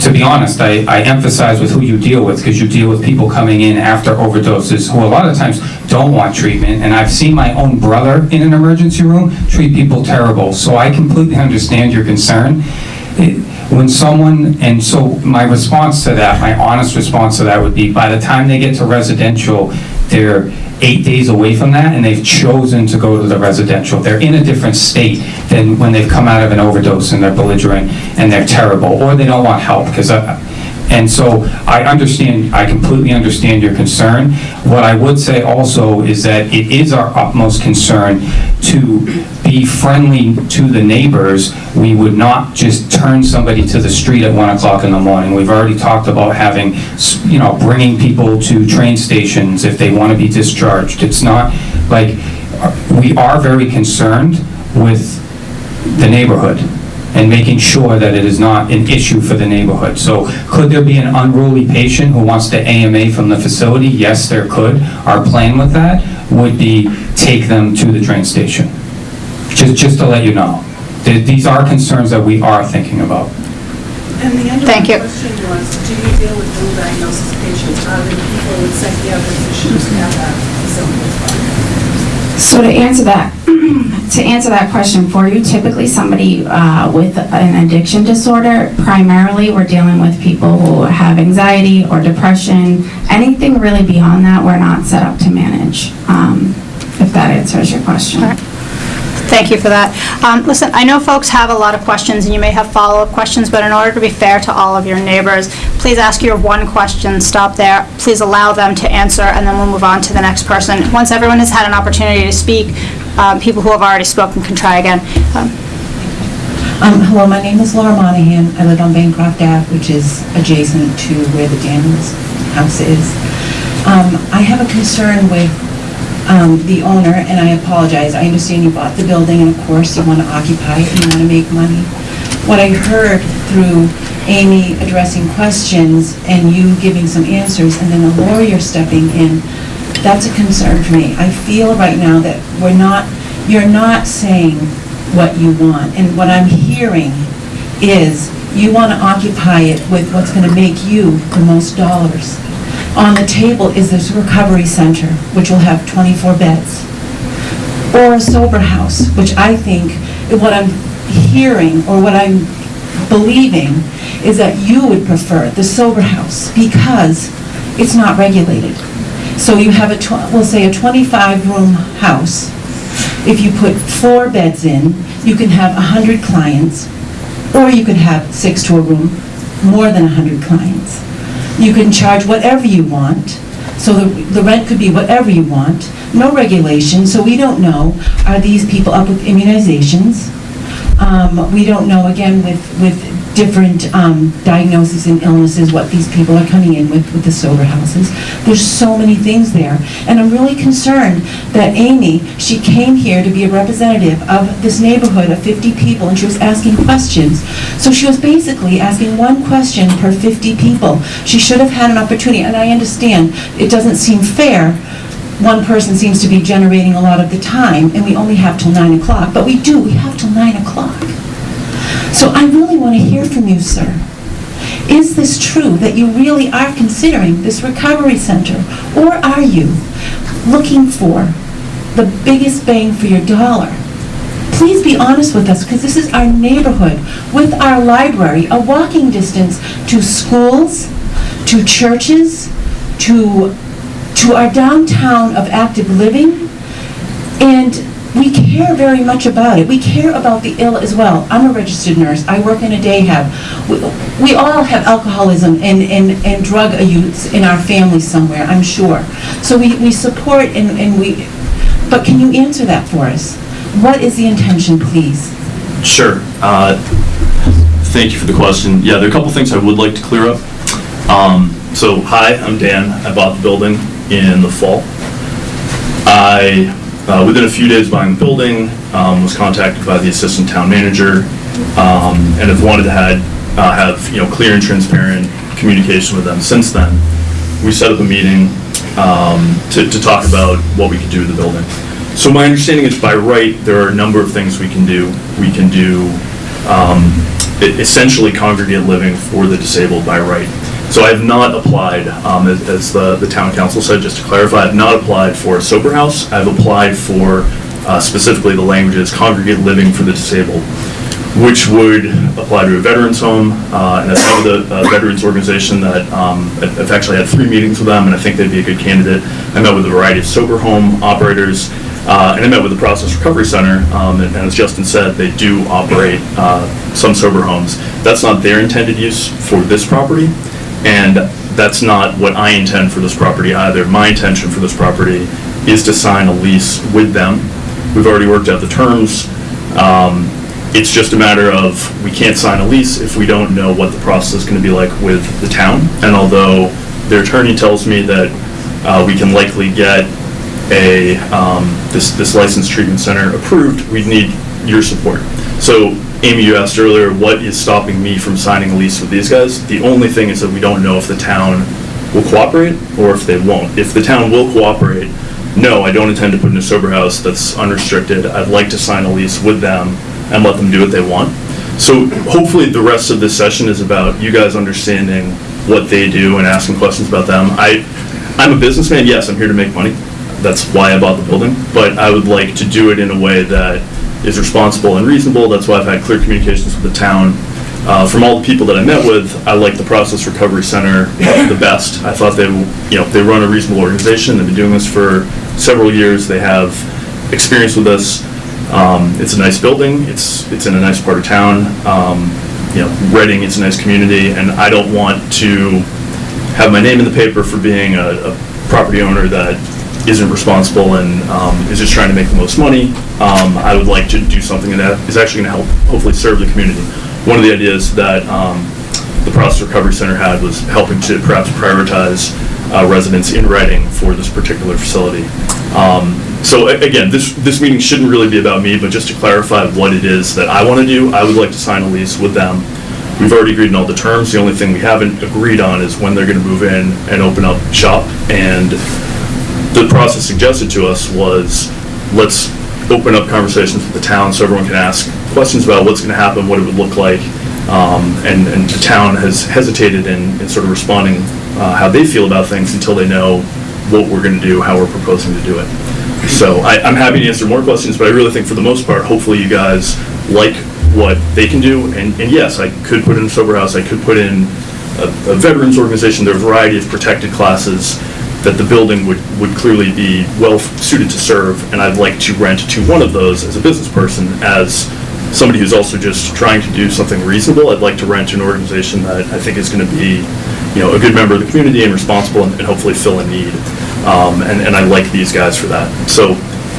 to be honest, I, I emphasize with who you deal with, because you deal with people coming in after overdoses, who a lot of times don't want treatment, and I've seen my own brother in an emergency room treat people terrible, so I completely understand your concern. It- When someone, and so my response to that, my honest response to that would be, by the time they get to residential, they're eight days away from that, and they've chosen to go to the residential. They're in a different state than when they've come out of an overdose and they're belligerent and they're terrible, or they don't want help, because uh, and so I understand, I completely understand your concern. What I would say also is that it is our utmost concern to be friendly to the neighbors. We would not just turn somebody to the street at 1 o'clock in the morning. We've already talked about having, you know, bringing people to train stations if they want to be discharged. It's not, like, we are very concerned with the neighborhood and making sure that it is not an issue for the neighborhood. So could there be an unruly patient who wants to AMA from the facility? Yes, there could. Our plan with that would be take them to the train station. Just, just to let you know. Th- These are concerns that we are thinking about. And the end Thank you. question was, do you deal with dual diagnosis patients? Are there people with psychiatric issues at that facility as well? So to answer that, to answer that question for you, typically somebody uh, with an addiction disorder, primarily we're dealing with people who have anxiety or depression. Anything really beyond that, we're not set up to manage, um, if that answers your question. Thank you for that. Um, Listen, I know folks have a lot of questions, and you may have follow-up questions, but in order to be fair to all of your neighbors, please ask your one question, stop there, please allow them to answer, and then we'll move on to the next person. Once everyone has had an opportunity to speak, um, people who have already spoken can try again. Um, Um, hello, my name is Laura Monahan. I live on Bancroft Ave, which is adjacent to where the Daniels house is. Um, I have a concern with, um, the owner, and I apologize. I understand you bought the building, and of course, you want to occupy it, and you want to make money. What I heard through Amy addressing questions and you giving some answers, and then a lawyer stepping in, that's a concern for me. I feel right now that we're not, you're not saying what you want. And what I'm hearing is you want to occupy it with what's going to make you the most dollars. On the table is this recovery center, which will have 24 beds. Or a sober house, which I think, what I'm hearing, or what I'm believing, is that you would prefer the sober house because it's not regulated. So you have a, we'll say a 25-room house. If you put four beds in, you can have 100 clients, or you could have six to a room, more than 100 clients. You can charge whatever you want, so the the rent could be whatever you want, no regulation, so we don't know, are these people up with immunizations? Um, We don't know, again, with, with different um, diagnoses and illnesses, what these people are coming in with, with the sober houses. There's so many things there. And I'm really concerned that Amy, she came here to be a representative of this neighborhood of 50 people, and she was asking questions. So she was basically asking one question per 50 people. She should have had an opportunity, and I understand, it doesn't seem fair, one person seems to be generating a lot of the time, and we only have till 9 o'clock, but we do, we have till 9 o'clock. So I really want to hear from you, sir. Is this true, that you really are considering this recovery center? Or are you looking for the biggest bang for your dollar? Please be honest with us, because this is our neighborhood, with our library, a walking distance to schools, to churches, to, to our downtown of active living, and we care very much about it. We care about the ill as well. I'm a registered nurse. I work in a day hab. We, we all have alcoholism and, and, and drug use in our families somewhere, I'm sure. So we, we support and, and we, but can you answer that for us? What is the intention, please? Sure. Uh, Thank you for the question. Yeah, there are a couple things I would like to clear up. Um, So, hi, I'm Dan. I bought the building in the fall. I uh, within a few days buying the building, um, was contacted by the assistant town manager, um, and have wanted to had, uh, have, you know, clear and transparent communication with them since then. We set up a meeting um, to, to talk about what we could do with the building. So my understanding is by right, there are a number of things we can do. We can do um, essentially congregate living for the disabled by right. So I have not applied, um, as as the, the town counsel said, just to clarify, I have not applied for a sober house. I've applied for uh, specifically the languages congregate living for the disabled, which would apply to a veterans home. Uh, And I met with a a veterans organization that, um, I've actually had three meetings with them, and I think they'd be a good candidate. I met with a variety of sober home operators, uh, and I met with the Process Recovery Center, um, and and as Justin said, they do operate uh, some sober homes. That's not their intended use for this property, and that's not what I intend for this property either. My intention for this property is to sign a lease with them. We've already worked out the terms. Um, It's just a matter of, we can't sign a lease if we don't know what the process is going to be like with the town. And although their attorney tells me that uh, we can likely get a, um, this, this licensed treatment center approved, we need your support. So Amy, you asked earlier, what is stopping me from signing a lease with these guys? The only thing is that we don't know if the town will cooperate or if they won't. If the town will cooperate, no, I don't intend to put in a sober house that's unrestricted. I'd like to sign a lease with them and let them do what they want. So hopefully the rest of this session is about you guys understanding what they do and asking questions about them. I, I'm a businessman, yes, I'm here to make money. That's why I bought the building, but I would like to do it in a way that is responsible and reasonable. That's why I've had clear communications with the town. Uh, From all the people that I met with, I like the Process Recovery Center the best. I thought they, you know, they run a reasonable organization. They've been doing this for several years. They have experience with this. Um, It's a nice building. It's, it's in a nice part of town. Um, You know, Reading is a nice community, and I don't want to have my name in the paper for being a, a property owner that isn't responsible and um, is just trying to make the most money. Um, I would like to do something that is actually going to help, hopefully serve the community. One of the ideas that um, the Process Recovery Center had was helping to perhaps prioritize uh, residents in Reading for this particular facility. Um, So again, this, this meeting shouldn't really be about me, but just to clarify what it is that I want to do, I would like to sign a lease with them. We've already agreed on all the terms. The only thing we haven't agreed on is when they're going to move in and open up shop. And the process suggested to us was, let's open up conversations with the town so everyone can ask questions about what's going to happen, what it would look like. Um, And, and the town has hesitated in, in sort of responding uh, how they feel about things until they know what we're going to do, how we're proposing to do it. So I, I'm happy to answer more questions, but I really think for the most part, hopefully you guys like what they can do. And, and yes, I could put in a sober house, I could put in a, a veterans organization, there are a variety of protected classes that the building would, would clearly be well suited to serve, and I'd like to rent to one of those as a business person, as somebody who's also just trying to do something reasonable, I'd like to rent to an organization that I think is gonna be, you know, a good member of the community and responsible and and hopefully fill a need. Um, and, and I like these guys for that. So,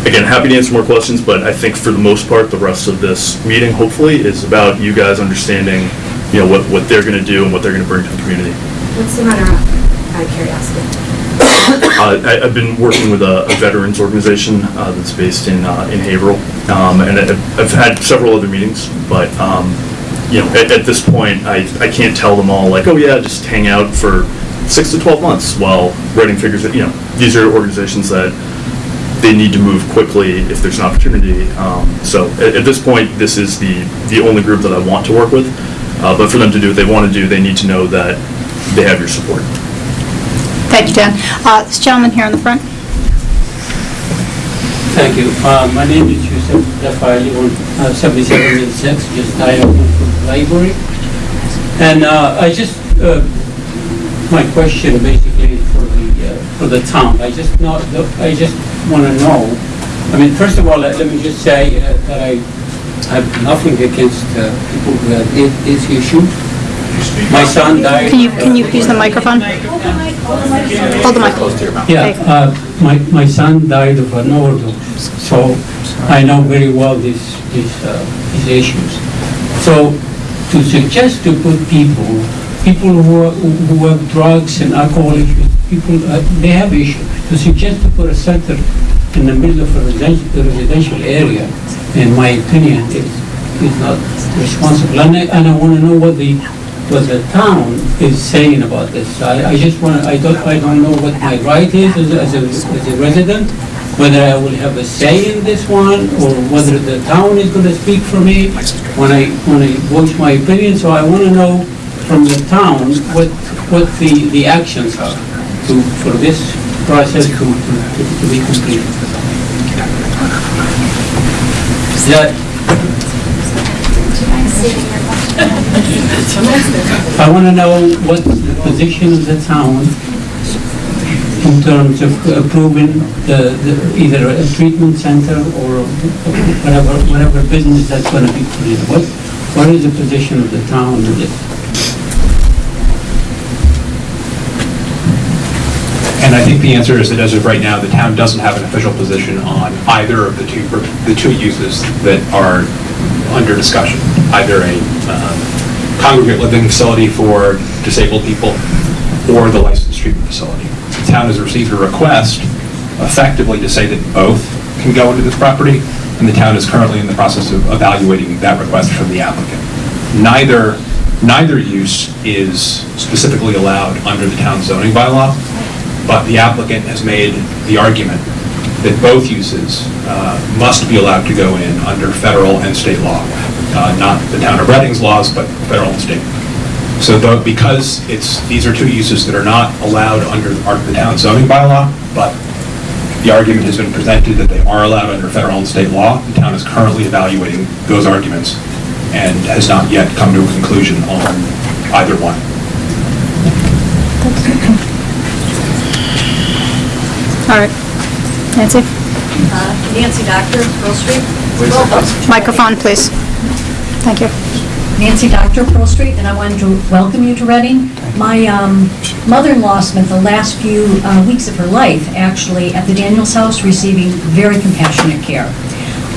again, happy to answer more questions, but I think for the most part, the rest of this meeting, hopefully, is about you guys understanding, you know, what, what they're gonna do and what they're gonna bring to the community. What's the matter, of curiosity? Uh, I- I've been working with a a veterans organization uh, that's based in uh, in Haverhill, Um, and I- I've had several other meetings, but, um, you know, at at this point, I I can't tell them all, like, oh yeah, just hang out for six to 12 months while writing figures it, you know, these are organizations that they need to move quickly if there's an opportunity. Um, So at at this point, this is the the only group that I want to work with, Uh, but for them to do what they want to do, they need to know that they have your support. Thank you, Dan. Uh, This gentleman here in the front. Thank you. Uh, My name is Yusuf Jaffa. I live on uh, 7706, just diagonal from the library. And uh, I just, uh, my question basically for the, uh, for the town, I just know, I just want to know, I mean, first of all, let let me just say uh, that I have nothing against people who have thi- this issue. My son died. Can you, can you use the microphone? Hold the mic close to your mouth. Yeah, uh, my, my son died of an overdose, so I know very well these, these, uh, these issues. So to suggest to put people, people who, are- who have drugs and alcohol issues, people, uh, they have issues, to suggest to put a center in the middle of a residential residential area, in my opinion, is, is not responsible. And I, and I want to know what the, what the town is saying about this. I, I just want, I don't, I don't know what my right is as a, as a as a resident, whether I will have a say in this one, or whether the town is going to speak for me when I, when I voice my opinion. So I want to know from the town what, what the, the actions are to, for this process to, to, to be completed. That, I want to know what the position of the town in terms of approving the, the- either a treatment center or whatever, whatever business that's going to be put in. What, what is the position of the town in this? And I think the answer is that as of right now, the town doesn't have an official position on either of the two, the two uses that are under discussion, either a um, congregate living facility for disabled people or the licensed treatment facility. The town has received a request effectively to say that both can go into this property, and the town is currently in the process of evaluating that request from the applicant. Neither, neither use is specifically allowed under the town zoning bylaw, but the applicant has made the argument that both uses uh, must be allowed to go in under federal and state law, Uh, not the town of Reading's laws, but federal and state. So though, because it's, these are two uses that are not allowed under our- the town zoning bylaw, but the argument has been presented that they are allowed under federal and state law, the town is currently evaluating those arguments and has not yet come to a conclusion on either one. All right. Nancy? Nancy Doctor, Pearl Street. Microphone, please. Thank you. Nancy Doctor, Pearl Street, and I wanted to welcome you to Reading. My um, mother-in-law spent the last few uh, weeks of her life actually at the Daniels House receiving very compassionate care.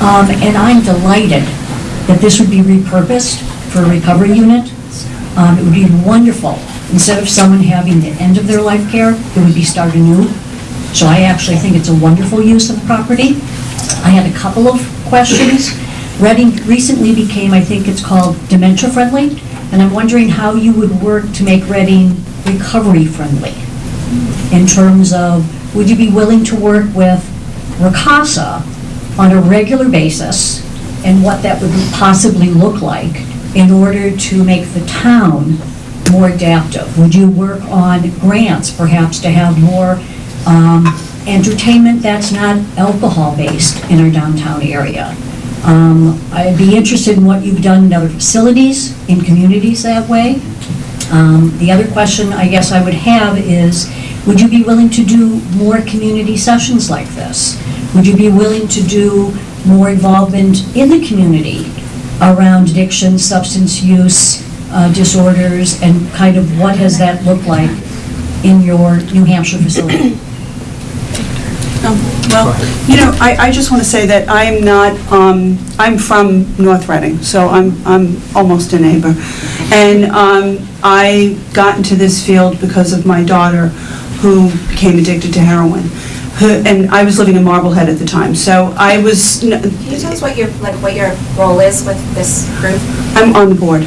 Um, And I'm delighted that this would be repurposed for a recovery unit. Um, It would be wonderful, instead of someone having the end of their life care, it would be start anew. So I actually think it's a wonderful use of the property. I had a couple of questions. Reading recently became, I think it's called dementia-friendly, and I'm wondering how you would work to make Reading recovery-friendly in terms of, would you be willing to work with RCASA on a regular basis and what that would possibly look like in order to make the town more adaptive? Would you work on grants, perhaps, to have more um, entertainment that's not alcohol-based in our downtown area? Um, I'd be interested in what you've done in other facilities, in communities that way. Um, The other question I guess I would have is, would you be willing to do more community sessions like this? Would you be willing to do more involvement in the community around addiction, substance use uh, disorders, and kind of what has that looked like in your New Hampshire facility? Well, you know, I, I just want to say that I'm not, um, I'm from North Reading, so I'm, I'm almost a neighbor. And um, I got into this field because of my daughter, who became addicted to heroin. Who- And I was living in Marblehead at the time, so I was, n- Can you tell us what your, like, what your role is with this group? I'm on the board.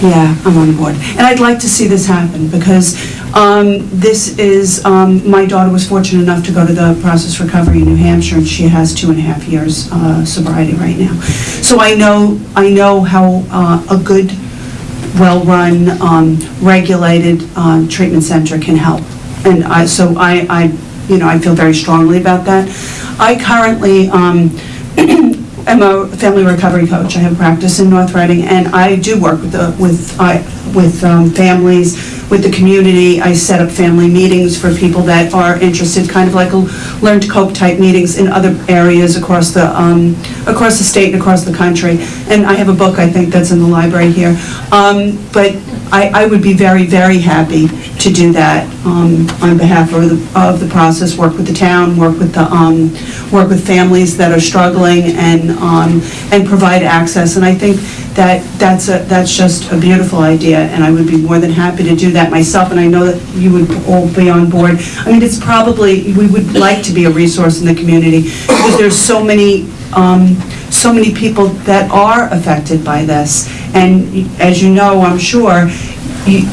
Yeah, I'm on the board. And I'd like to see this happen, because um, this is, um, my daughter was fortunate enough to go to the process recovery in New Hampshire, and she has two and a half years uh, sobriety right now. So I know, I know how uh, a good, well-run, um, regulated um, treatment center can help. And I, so I, I, you know, I feel very strongly about that. I currently, um, am a family recovery coach. I have practice in North Reading, and I do work with the, with, I, with um, families, with the community. I set up family meetings for people that are interested, kind of like a learn to cope type meetings in other areas across the, um, across the state and across the country. And I have a book, I think, that's in the library here. Um, but I, I would be very, very happy to do that um, on behalf of the, of the process, work with the town, work with the, um, work with families that are struggling and, um, and provide access. And I think that, that's a, that's just a beautiful idea, and I would be more than happy to do that myself, and I know that you would all be on board. I mean, it's probably, we would like to be a resource in the community, because there's so many, um, so many people that are affected by this. And as you know, I'm sure, you-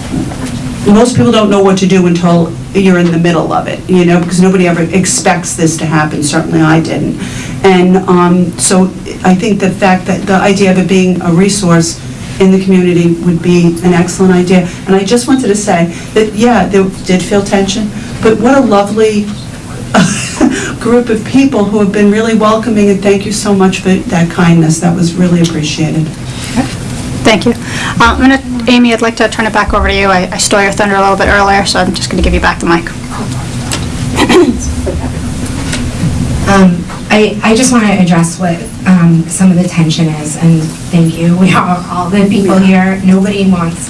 most people don't know what to do until you're in the middle of it, you know, because nobody ever expects this to happen, certainly I didn't. And um, so I think the fact that, the idea of it being a resource in the community would be an excellent idea. And I just wanted to say that, yeah, there did feel tension, but what a lovely group of people who have been really welcoming, and thank you so much for that kindness, that was really appreciated. Thank you. Uh, I'm gonna, Amy, I'd like to turn it back over to you. I I stole your thunder a little bit earlier, so I'm just going to give you back the mic. Um, I, I just want to address what um, some of the tension is, and thank you. We are, all the people here, nobody wants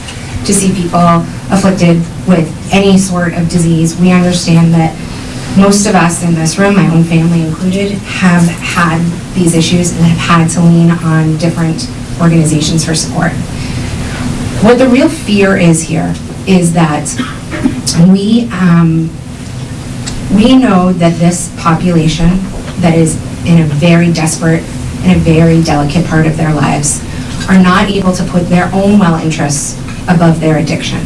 to see people afflicted with any sort of disease. We understand that most of us in this room, my own family included, have had these issues and have had to lean on different organizations for support. What the real fear is here is that we, um, we know that this population that is in a very desperate and a very delicate part of their lives are not able to put their own well interests above their addiction.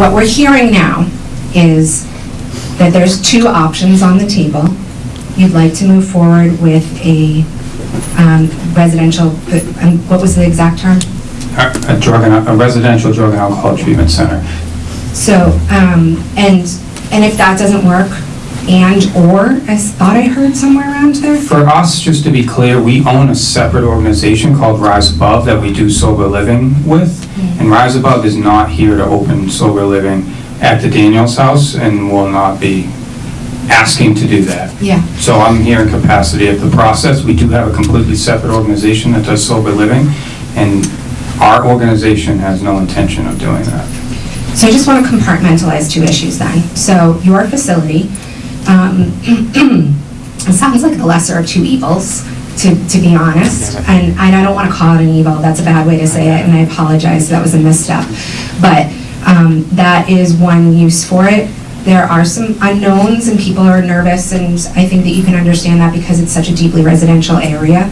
What we're hearing now is that there's two options on the table. You'd like to move forward with a um, residential, um, what was the exact term? A a drug, and a residential drug and alcohol treatment center. So, um, and, and if that doesn't work, and/or, I thought I heard somewhere around there? For us, just to be clear, we own a separate organization called Rise Above that we do sober living with. And Rise Above is not here to open sober living at the Daniels House and will not be asking to do that. Yeah. So I'm here in capacity of the process. We do have a completely separate organization that does sober living, and our organization has no intention of doing that. So I just want to compartmentalize two issues then. So your facility, um, it sounds like the lesser of two evils, to, to be honest. And I don't want to call it an evil, that's a bad way to say it, and I apologize, that was a misstep. But um, that is one use for it. There are some unknowns and people are nervous, and I think that you can understand that because it's such a deeply residential area.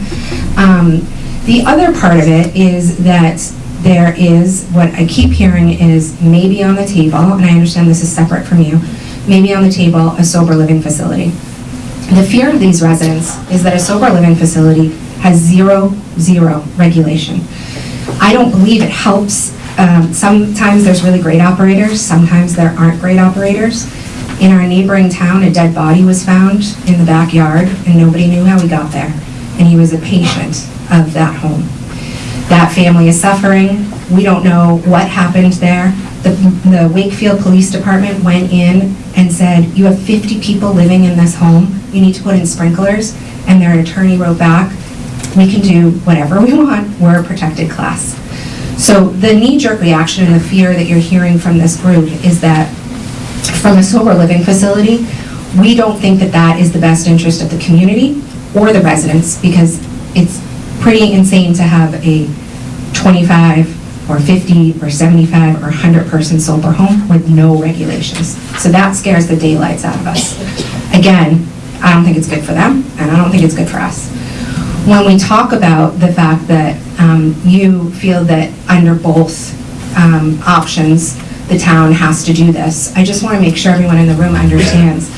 Um, The other part of it is that there is, what I keep hearing is maybe on the table, and I understand this is separate from you, maybe on the table, a sober living facility. The fear of these residents is that a sober living facility has zero, zero regulation. I don't believe it helps. Um, Sometimes there's really great operators, sometimes there aren't great operators. In our neighboring town, a dead body was found in the backyard, and nobody knew how he got there. And he was a patient of that home. That family is suffering. We don't know what happened there. The the Wakefield Police Department went in and said, you have 50 people living in this home, you need to put in sprinklers, and their attorney wrote back, we can do whatever we want, we're a protected class. So the knee-jerk reaction and the fear that you're hearing from this group is that from a sober living facility, we don't think that that is the best interest of the community or the residents, because it's pretty insane to have a 25 or 50 or 75 or 100-person sober home with no regulations. So that scares the daylights out of us. Again, I don't think it's good for them, and I don't think it's good for us. When we talk about the fact that um, you feel that under both um, options, the town has to do this, I just want to make sure everyone in the room understands.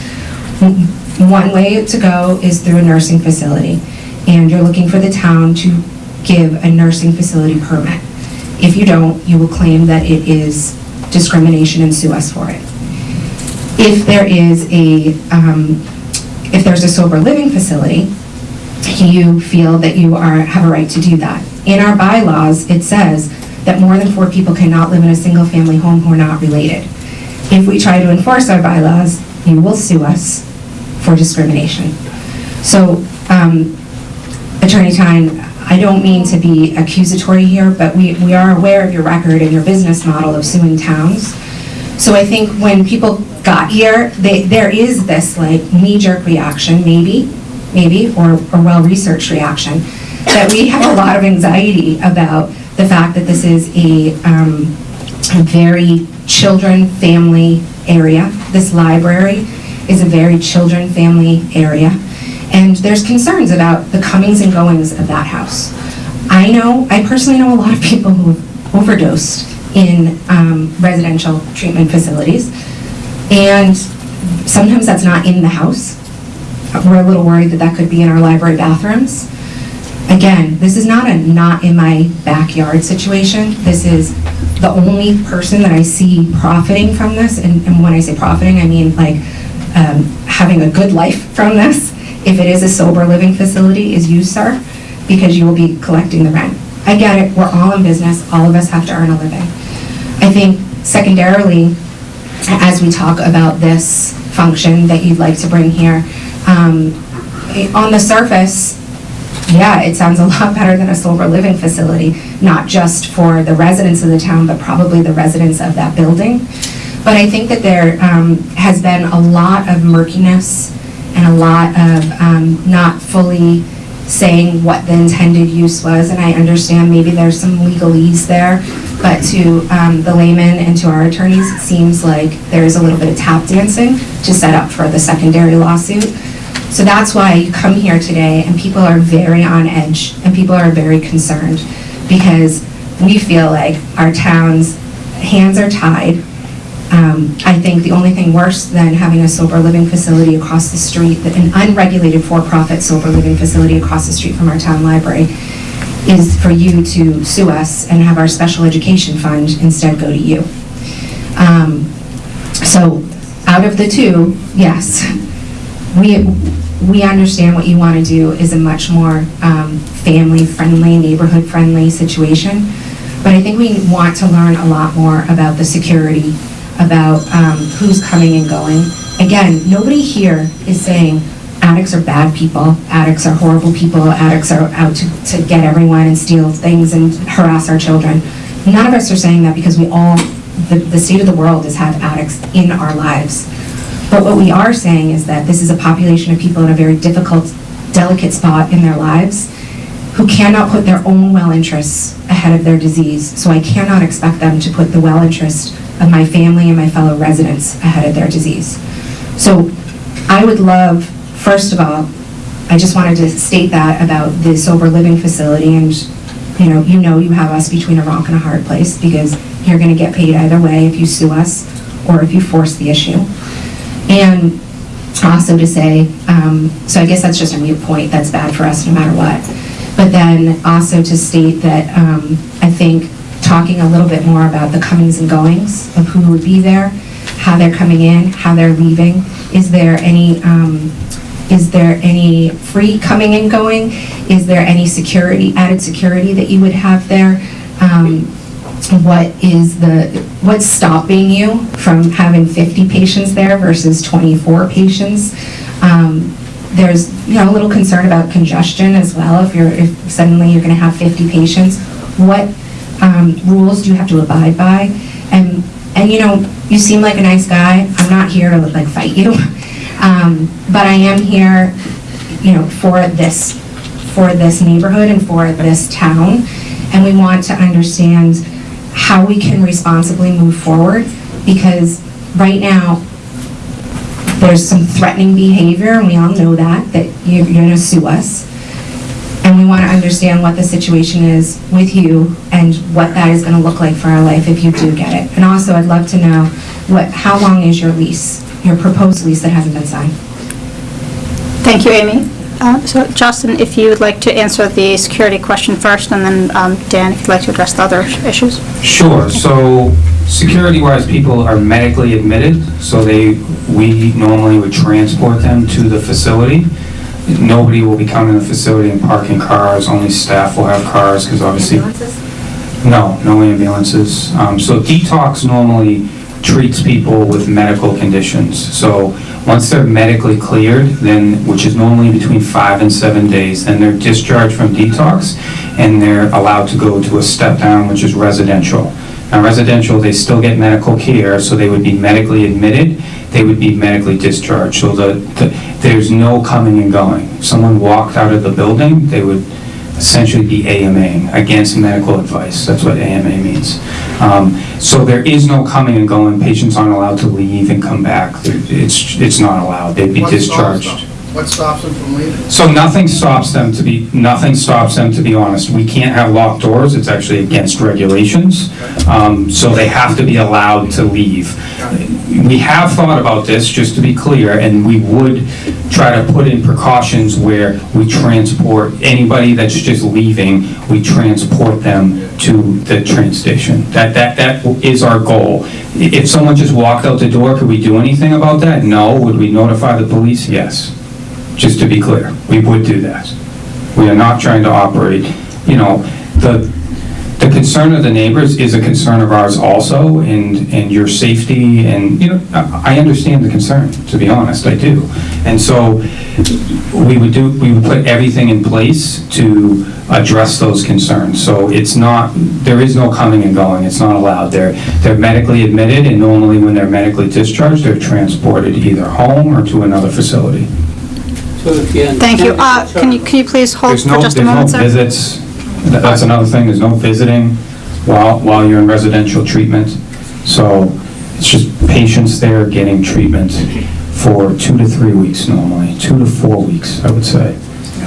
One way to go is through a nursing facility, and you're looking for the town to give a nursing facility permit. If you don't, you will claim that it is discrimination and sue us for it. If there is a, um, if there's a sober living facility, you feel that you are, have a right to do that. In our bylaws, it says that more than four people cannot live in a single-family home who are not related. If we try to enforce our bylaws, you will sue us for discrimination. So, um, Attorney Tyne, I don't mean to be accusatory here, but we, we are aware of your record and your business model of suing towns. So I think when people got here, they, there is this like knee-jerk reaction, maybe, maybe, or a well-researched reaction. that we have a lot of anxiety about the fact that this is a, um, a very children, family area. This library is a very children, family area. And there's concerns about the comings and goings of that house. I know, I personally know a lot of people who have overdosed in um, residential treatment facilities. And sometimes that's not in the house. We're a little worried that that could be in our library bathrooms. Again, this is not a not in my backyard situation. This is the only person that I see profiting from this. And, and when I say profiting, I mean like um, having a good life from this. If it is a sober living facility, is you, sir, because you will be collecting the rent. I get it. We're all in business. All of us have to earn a living. I think secondarily, as we talk about this function that you'd like to bring here, um, on the surface, yeah, it sounds a lot better than a sober living facility, not just for the residents of the town, but probably the residents of that building. But I think that there um, has been a lot of murkiness and a lot of um, not fully saying what the intended use was, and I understand maybe there's some legalese there, but to um, the layman and to our attorneys, it seems like there's a little bit of tap dancing to set up for the secondary lawsuit. So that's why you come here today, and people are very on edge, and people are very concerned, because we feel like our town's hands are tied. Um, I think the only thing worse than having a sober living facility across the street, an unregulated for-profit sober living facility across the street from our town library, is for you to sue us and have our special education fund instead go to you. Um, So, out of the two, yes, we, we understand what you want to do is a much more um, family-friendly, neighborhood-friendly situation, but I think we want to learn a lot more about the security, about um, who's coming and going. Again, nobody here is saying addicts are bad people, addicts are horrible people, addicts are out to, to get everyone and steal things and harass our children. None of us are saying that because we all, the, the state of the world has had addicts in our lives. But what we are saying is that this is a population of people in a very difficult, delicate spot in their lives who cannot put their own well interests ahead of their disease. So I cannot expect them to put the well interest of my family and my fellow residents ahead of their disease. So I would love, first of all, I just wanted to state that about the sober living facility and, you know, you know you have us between a rock and a hard place because you're gonna get paid either way if you sue us or if you force the issue. And also to say, um, so I guess that's just a mute point, that's bad for us no matter what. But then also to state that um, I think talking a little bit more about the comings and goings of who would be there, how they're coming in, how they're leaving. Is there any, um, is there any free coming and going? Is there any security, added security that you would have there? Um, What is the, what's stopping you from having 50 patients there versus 24 patients? Um, There's, you know, a little concern about congestion as well, if you're, if suddenly you're going to have 50 patients. What um, rules you have to abide by? And, and you know, you seem like a nice guy, I'm not here to like fight you, Um, but I am here, you know, for this, for this neighborhood and for this town, and we want to understand how we can responsibly move forward, because right now, there's some threatening behavior, and we all know that, that you're you're gonna sue us. And we want to understand what the situation is with you and what that is gonna look like for our life if you do get it. And also, I'd love to know, what, how long is your lease, your proposed lease that hasn't been signed? Thank you, Amy. Uh, So Justin, if you would like to answer the security question first, and then um, Dan, if you'd like to address the other issues. Sure, so security-wise, people are medically admitted, so they, we normally would transport them to the facility. Nobody will be coming to the facility and parking cars, only staff will have cars, because obviously... No, no ambulances. Um, So detox normally treats people with medical conditions. So once they're medically cleared, then, which is normally between five and seven days, then they're discharged from detox and they're allowed to go to a step down, which is residential. Now residential, they still get medical care, so they would be medically admitted, they would be medically discharged. So the, the- there's no coming and going. If Someone walked out of the building, they would, essentially be AMAing, against medical advice. That's what AMA means. Um, So there is no coming and going. Patients aren't allowed to leave and come back. It's, it's not allowed. They'd be discharged. What stops them from leaving? So nothing stops them to be, nothing stops them, to be honest. We can't have locked doors, it's actually against regulations. Um, So they have to be allowed to leave. We have thought about this, just to be clear, and we would try to put in precautions where we transport, anybody that's just leaving, we transport them to the train station. That, that, that is our goal. If someone just walked out the door, could we do anything about that? No. Would we notify the police? Yes just to be clear, we would do that. We are not trying to operate, you know, the, the concern of the neighbors is a concern of ours also, and, and your safety, and, you know, I understand the concern, to be honest, I do. And so, we would do, we would put everything in place to address those concerns. So it's not, there is no coming and going, it's not allowed. They're, they're medically admitted, and normally when they're medically discharged, they're transported either home or to another facility. Thank you. Uh, Can you, can you please hold There's for no, just a there's no moment, sir? visits, That- that's another thing, there's no visiting while, while you're in residential treatment. So it's just patients there getting treatment for two to three weeks normally, two to four weeks, I would say.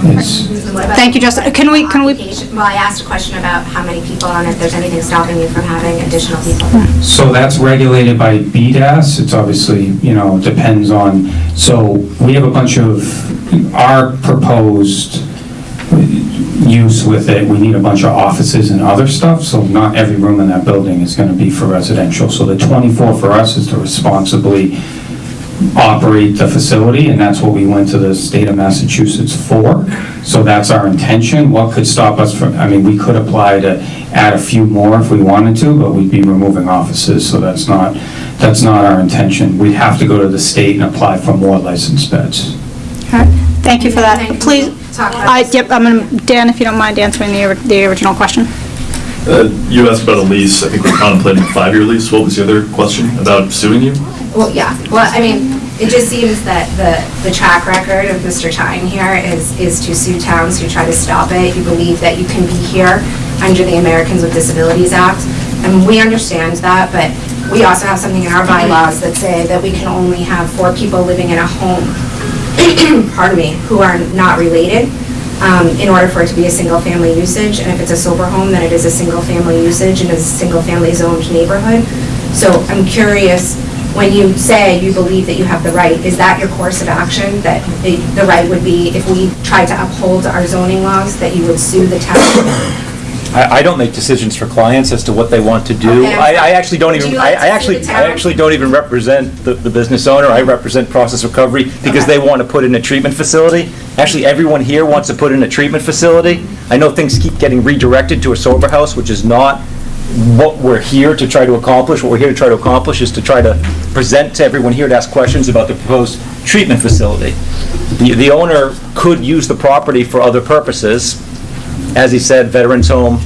It's, Thank you, Justin. Can we, can we, Well, I asked a question about how many people and if there's anything stopping you from having additional people. So that's regulated by BSAS, it's obviously, you know, depends on, so we have a bunch of, our proposed use with it, we need a bunch of offices and other stuff, so not every room in that building is gonna be for residential. So the 24 for us is to responsibly operate the facility, and that's what we went to the state of Massachusetts for. So that's our intention. What could stop us from, I mean, we could apply to add a few more if we wanted to, but we'd be removing offices, so that's not, that's not our intention. We'd have to go to the state and apply for more licensed beds. Thank you for that. Please, I, yep, I'm going to, Dan, if you don't mind answering the, the original question. Uh, You asked about a lease, I think we're contemplating a five-year lease. What was the other question about suing you? Well, yeah, well, I mean, it just seems that the, the track record of Mr. Tyne here is, is to sue towns who try to stop it. You believe that you can be here under the Americans with Disabilities Act. And we understand that, but we also have something in our bylaws that say that we can only have four people living in a home, pardon me, who are not related, um, in order for it to be a single-family usage. And if it's a sober home, then it is a single-family usage and is a single-family zoned neighborhood. So I'm curious, when you say you believe that you have the right, is that your course of action? That the the right would be, if we tried to uphold our zoning laws, that you would sue the town? I, I don't make decisions for clients as to what they want to do. Okay, I, I actually don't Would even, you I I actually, I actually don't even represent the, the business owner. I represent Process Recovery because they want to put in a treatment facility. Actually, everyone here wants to put in a treatment facility. I know things keep getting redirected to a sober house, which is not what we're here to try to accomplish. What we're here to try to accomplish is to try to present to everyone here to ask questions about the proposed treatment facility. The, the owner could use the property for other purposes, as he said, veterans home,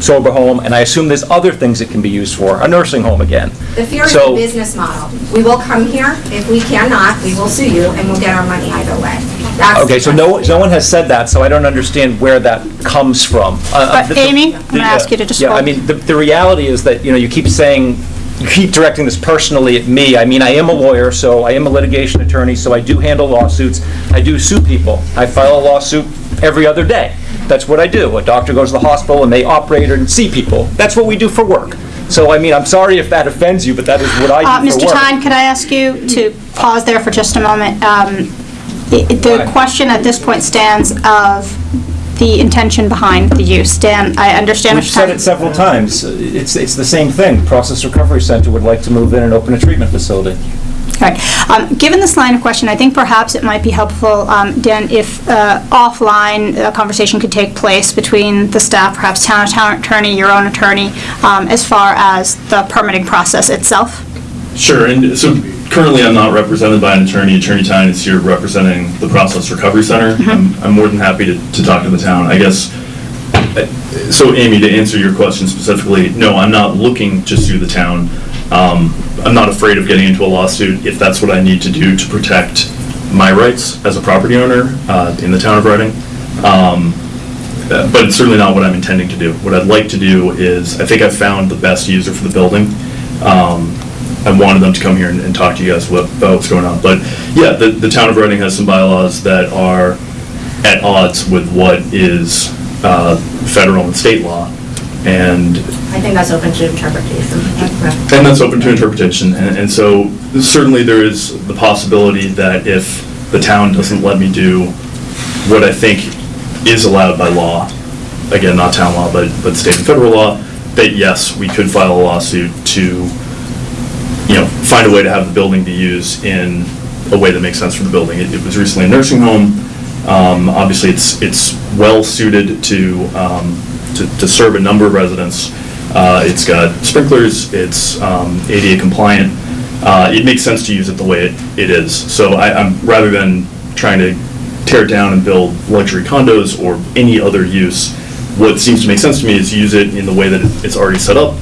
sober home, and I assume there's other things it can be used for, a nursing home again. The fear is the So- business model. We will come here, if we cannot, we will sue you, and we'll get our money either way. That's- Okay, so no, no one has said that, so I don't understand where that comes from. Uh, uh, But the- the- Amy, I'm gonna ask you to just Yeah, I hold. mean, the, the reality is that, you know, you keep saying, you keep directing this personally at me. I mean, I am a lawyer, so I am a litigation attorney, so I do handle lawsuits. I do sue people. I file a lawsuit every other day. That's what I do. A doctor goes to the hospital and they operate and see people. That's what we do for work. So, I mean, I'm sorry if that offends you, but that is what I Uh, do for Mr. Tyne, could I ask you to pause there for just a moment? Um, The question at this point stands of the intention behind the use. Dan, I understand what We've said it several times. It's, it's the same thing. Process Recovery Center would like to move in and open a treatment facility. Right. Um, Given this line of question, I think perhaps it might be helpful, um, Dan, if uh, offline, a conversation could take place between the staff, perhaps town town attorney, your own attorney, um, as far as the permitting process itself. Sure, and so currently I'm not represented by an attorney. Attorney Tyne is here representing the Process Recovery Center. I'm, I'm more than happy to, to talk to the town. I guess, uh, so Amy, to answer your question specifically, no, I'm not looking to sue the town. Um, I'm not afraid of getting into a lawsuit if that's what I need to do to protect my rights as a property owner uh, in the town of Reading. Um, uh, but it's certainly not what I'm intending to do. What I'd like to do is, I think I've found the best user for the building. Um, I wanted them to come here and, and talk to you guys what- about what's going on. But yeah, the, the town of Reading has some bylaws that are at odds with what is uh, federal and state law. And I think that's open to interpretation. and that's open to interpretation, and, and so certainly there is the possibility that if the town doesn't let me do what I think is allowed by law, again, not town law, but, but state and federal law, that yes, we could file a lawsuit to, you know, find a way to have the building be used in a way that makes sense for the building. It, it was recently a nursing home, um, obviously it's, it's well-suited to, um, to, to serve a number of residents. Uh, It's got sprinklers, it's um, ADA compliant. Uh, It makes sense to use it the way it it is. So I, I'm, rather than trying to tear it down and build luxury condos or any other use, what seems to make sense to me is use it in the way that it- it's already set up.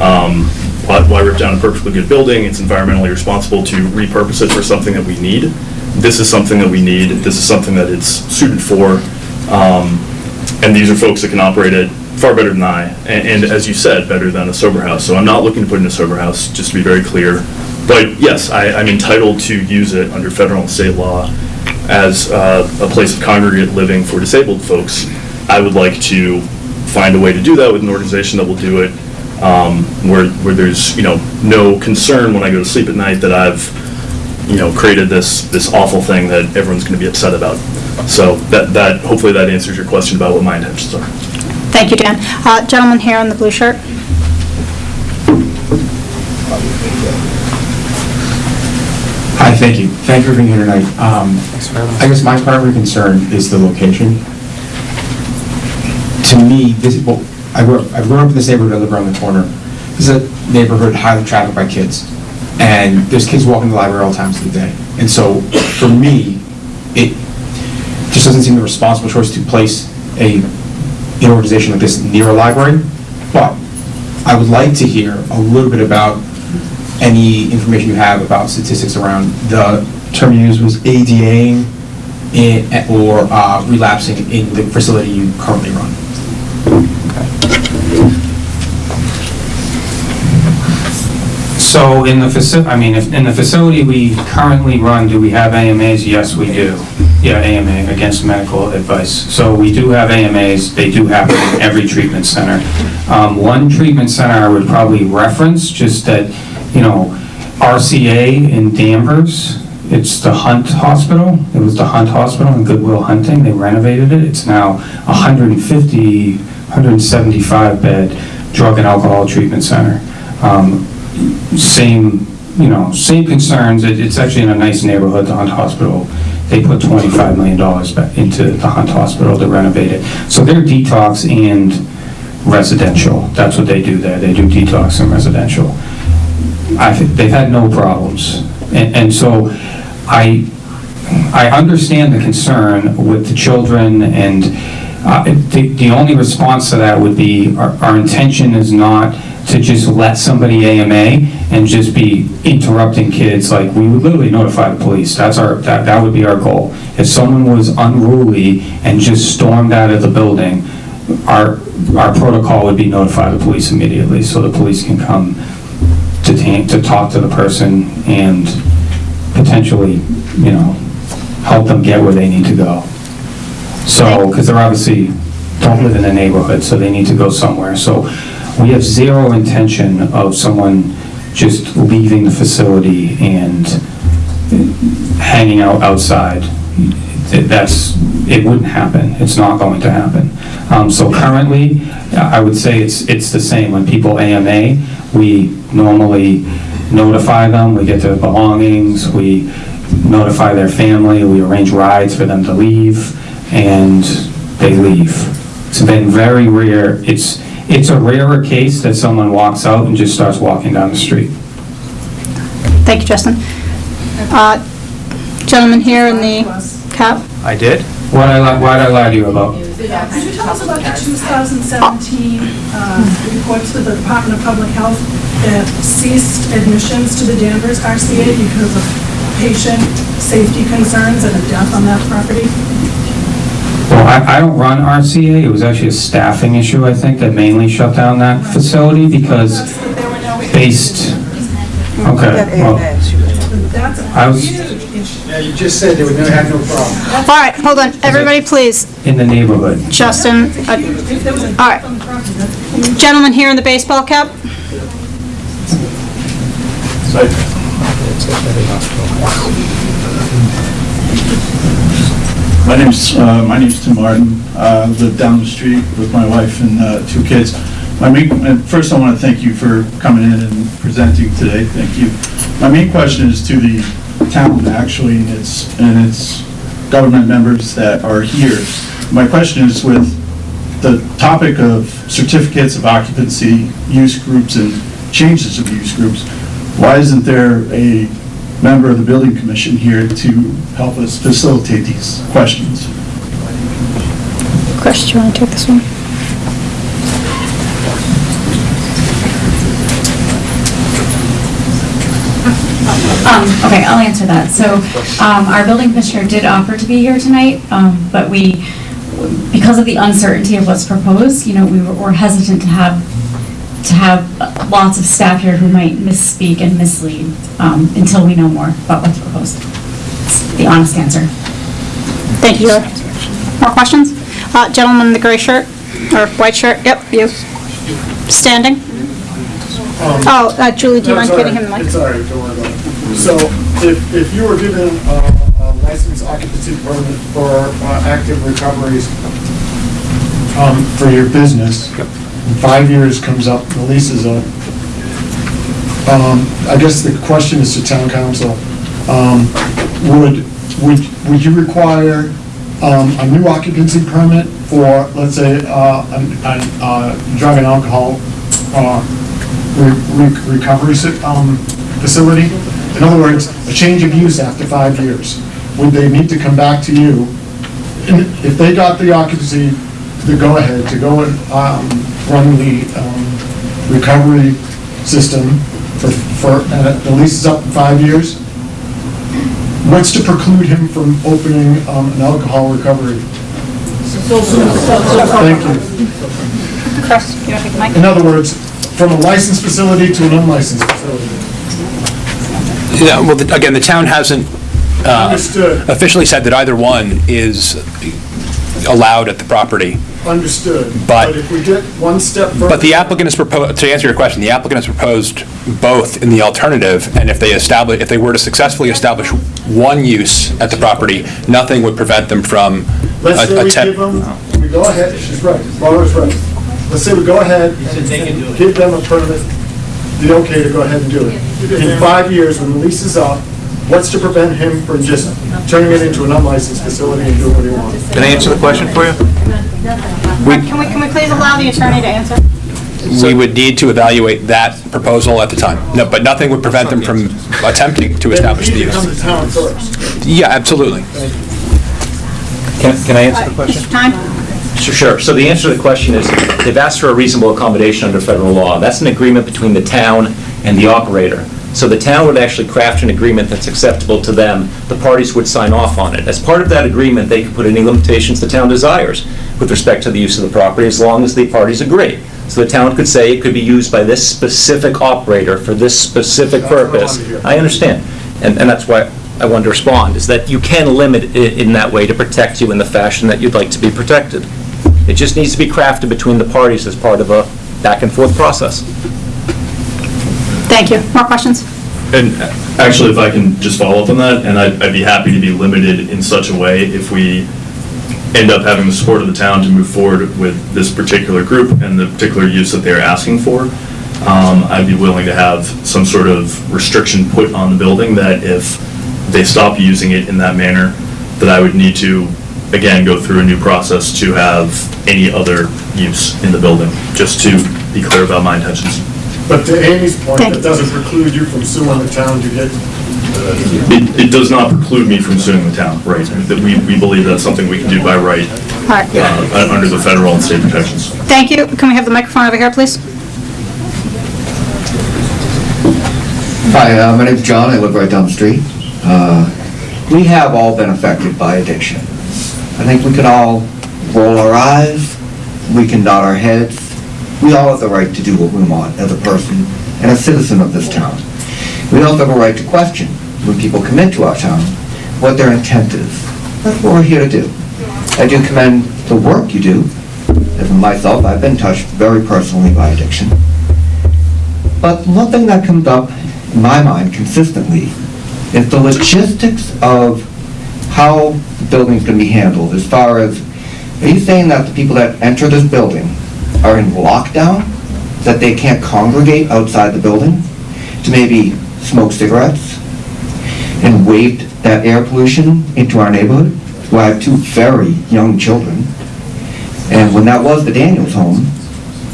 Um, Why why rip down a perfectly good building? It's environmentally responsible to repurpose it for something that we need. This is something that we need, this is something that it's suited for. Um, and these are folks that can operate it far better than I, and, and as you said, better than a sober house. So I'm not looking to put in a sober house, just to be very clear. But yes, I, I'm entitled to use it under federal and state law as uh, a place of congregate living for disabled folks. I would like to find a way to do that with an organization that will do it, um, where, where there's, you know, no concern when I go to sleep at night that I've, you know, created this, this awful thing that everyone's going to be upset about. So that, that, hopefully that answers your question about what my intentions are. Thank you, Dan. Uh, Gentleman here in the blue shirt. Hi, thank you. Thank you for being here tonight. Um, I guess my primary concern is the location. To me, this, well, I grew up, I grew up in this neighborhood, I live around the corner. This is a neighborhood highly trafficked by kids. And there's kids walking to the library all times of the day. And so, for me, it just doesn't seem the responsible choice to place a, an organization like this near a library. But I would like to hear a little bit about any information you have about statistics around the term you used was ADAing in, or uh, relapsing in the facility you currently run. So in the facility, I mean, if, in the facility we currently run, do we have AMAs? Yes, we do. Yeah, AMA, against medical advice. So we do have AMAs, they do happen in every treatment center. Um, one treatment center I would probably reference, just that, you know, RCA in Danvers, it's the Hunt Hospital. It was the Hunt Hospital in Good Will Hunting. They renovated it. It's now 150, 175 bed drug and alcohol treatment center. Um, same, you know, same concerns. It- It's actually in a nice neighborhood, the Hunt Hospital. They put $25 million into the Hunt Hospital to renovate it. So they're detox and residential. That's what they do there. They do detox and residential. I think they've had no problems. And, and so I, I understand the concern with the children and uh, the, the only response to that would be, our, our intention is not to just let somebody AMA and just be interrupting kids, like, we would literally notify the police, that's our, that, that would be our goal. If someone was unruly and just stormed out of the building, our, our protocol would be notify the police immediately, so the police can come to, to talk to the person and potentially, you know, help them get where they need to go. So, because they're obviously don't live in the neighborhood, so they need to go somewhere. So we have zero intention of someone just leaving the facility and hanging out outside. That's, it wouldn't happen. It's not going to happen. Um, So currently, I would say it's, it's the same. When people AMA, we normally notify them, we get their belongings, we notify their family, we arrange rides for them to leave, and they leave. It's been very rare, it's, it's a rarer case that someone walks out and just starts walking down the street. Thank you, Justin. Uh, Gentleman here in the cap. I did? What I, li- what'd I lie to you about? Could you tell us about the 2017 uh, report to the Department of Public Health that ceased admissions to the Danvers RCA because of patient safety concerns and a death on that property? Well, I, I don't run RCA, it was actually a staffing issue, I think, that mainly shut down that facility because based, okay, well, I was Yeah, you just said they would never have no problem. All right, hold on, everybody, please. in the neighborhood. Justin, uh, all right. Gentleman here in the baseball cap? My name's, uh, my name's Tim Martin. Uh, I live down the street with my wife and uh, two kids. My main, first I want to thank you for coming in and presenting today. Thank you. My main question is to the town, actually, and its, and its government members that are here. My question is with the topic of certificates of occupancy, use groups, and changes of use groups, why isn't there a member of the building commission here to help us facilitate these questions? Chris, do you want to take this one? Um, okay, I'll answer that. So, um, our building commissioner did offer to be here tonight, um, but we, because of the uncertainty of what's proposed, you know, we were were hesitant to have, to have lots of staff here who might misspeak and mislead, um, until we know more about what's proposed. It's the honest answer. Thank you. More questions? Uh, Gentleman in the gray shirt, or white shirt, yep, you. Standing? Oh, uh, Julie, do you mind That's all getting him the right. mic? It's all right, don't worry about it. So if, if you were given uh, a license occupancy permit for uh, active recoveries um, for your business, and five years comes up, the lease is up, um, I guess the question is to town counsel, um, would, would, would you require um, a new occupancy permit for, let's say, uh, uh, drug and alcohol uh, re- re- recovery um, facility? In other words, a change of use after five years. Would they need to come back to you? And If they got the occupancy, the go-ahead to go and um, run the um, recovery system for, for, and the lease is up in five years, what's to preclude him from opening um, an alcohol recovery? Thank you. Chris, you want to take the mic? In other words, from a licensed facility to an unlicensed facility. Yeah, well, the- again, the town hasn't uh, Understood. officially said that either one is allowed at the property. Understood. But- if we get one step further. But the applicant is proposed, to answer your question, the applicant has proposed both in the alternative, and if they establish, if they were to successfully establish one use at the property, nothing would prevent them from Let's say a- we give them, we go ahead, she's right, Laura's right. Let's say we go ahead, and give them a permit, the okay to go ahead and do it. In five years, when the lease is up, what's to prevent him from just turning it into an unlicensed facility and doing what he wants? Can I answer the question for you? Can we, can we please allow the attorney to answer? We would need to evaluate that proposal at the time. No, but nothing would prevent them from attempting to establish the Then we need to come use. to town first. Yeah, absolutely. Can can I answer the question? Time? Sure, Sure. So the answer to the question is, they've asked for a reasonable accommodation under federal law. That's an agreement between the town and the operator. So the town would actually craft an agreement that's acceptable to them. The parties would sign off on it. As part of that agreement, they could put any limitations the town desires with respect to the use of the property, as long as the parties agree. So the town could say it could be used by this specific operator for this specific That's what I wanted purpose. I understand. And, and that's why I wanted to respond, is that you can limit it in that way to protect you in the fashion that you'd like to be protected. It just needs to be crafted between the parties as part of a back and forth process. Thank you. More questions? And actually, if I can just follow up on that, and I'd, I'd be happy to be limited in such a way if we end up having the support of the town to move forward with this particular group and the particular use that they're asking for. Um, I'd be willing to have some sort of restriction put on the building that if they stop using it in that manner, that I would need to, again, go through a new process to have any other use in the building, just to be clear about my intentions. But to Amy's point, Thank that doesn't preclude you from suing the town to get, It, it does not preclude me from suing the town, right? That we, we believe that's something we can do by right, uh, under the federal and state protections. Thank you. Can we have the microphone over here, please? Hi, uh, my name's John, I live right down the street. Uh, We have all been affected by addiction. I think we could all roll our eyes, we can nod our heads. We all have the right to do what we want as a person and a citizen of this town. We also have a right to question, when people come into our town, what their intent is. That's what we're here to do. I do commend the work you do. As myself, I've been touched very personally by addiction. But one thing that comes up in my mind consistently is the logistics of how the building's gonna be handled, as far as, are you saying that the people that enter this building are in lockdown? That they can't congregate outside the building to maybe smoke cigarettes? And wave that air pollution into our neighborhood? Where I have two very young children. And when that was the Daniels home,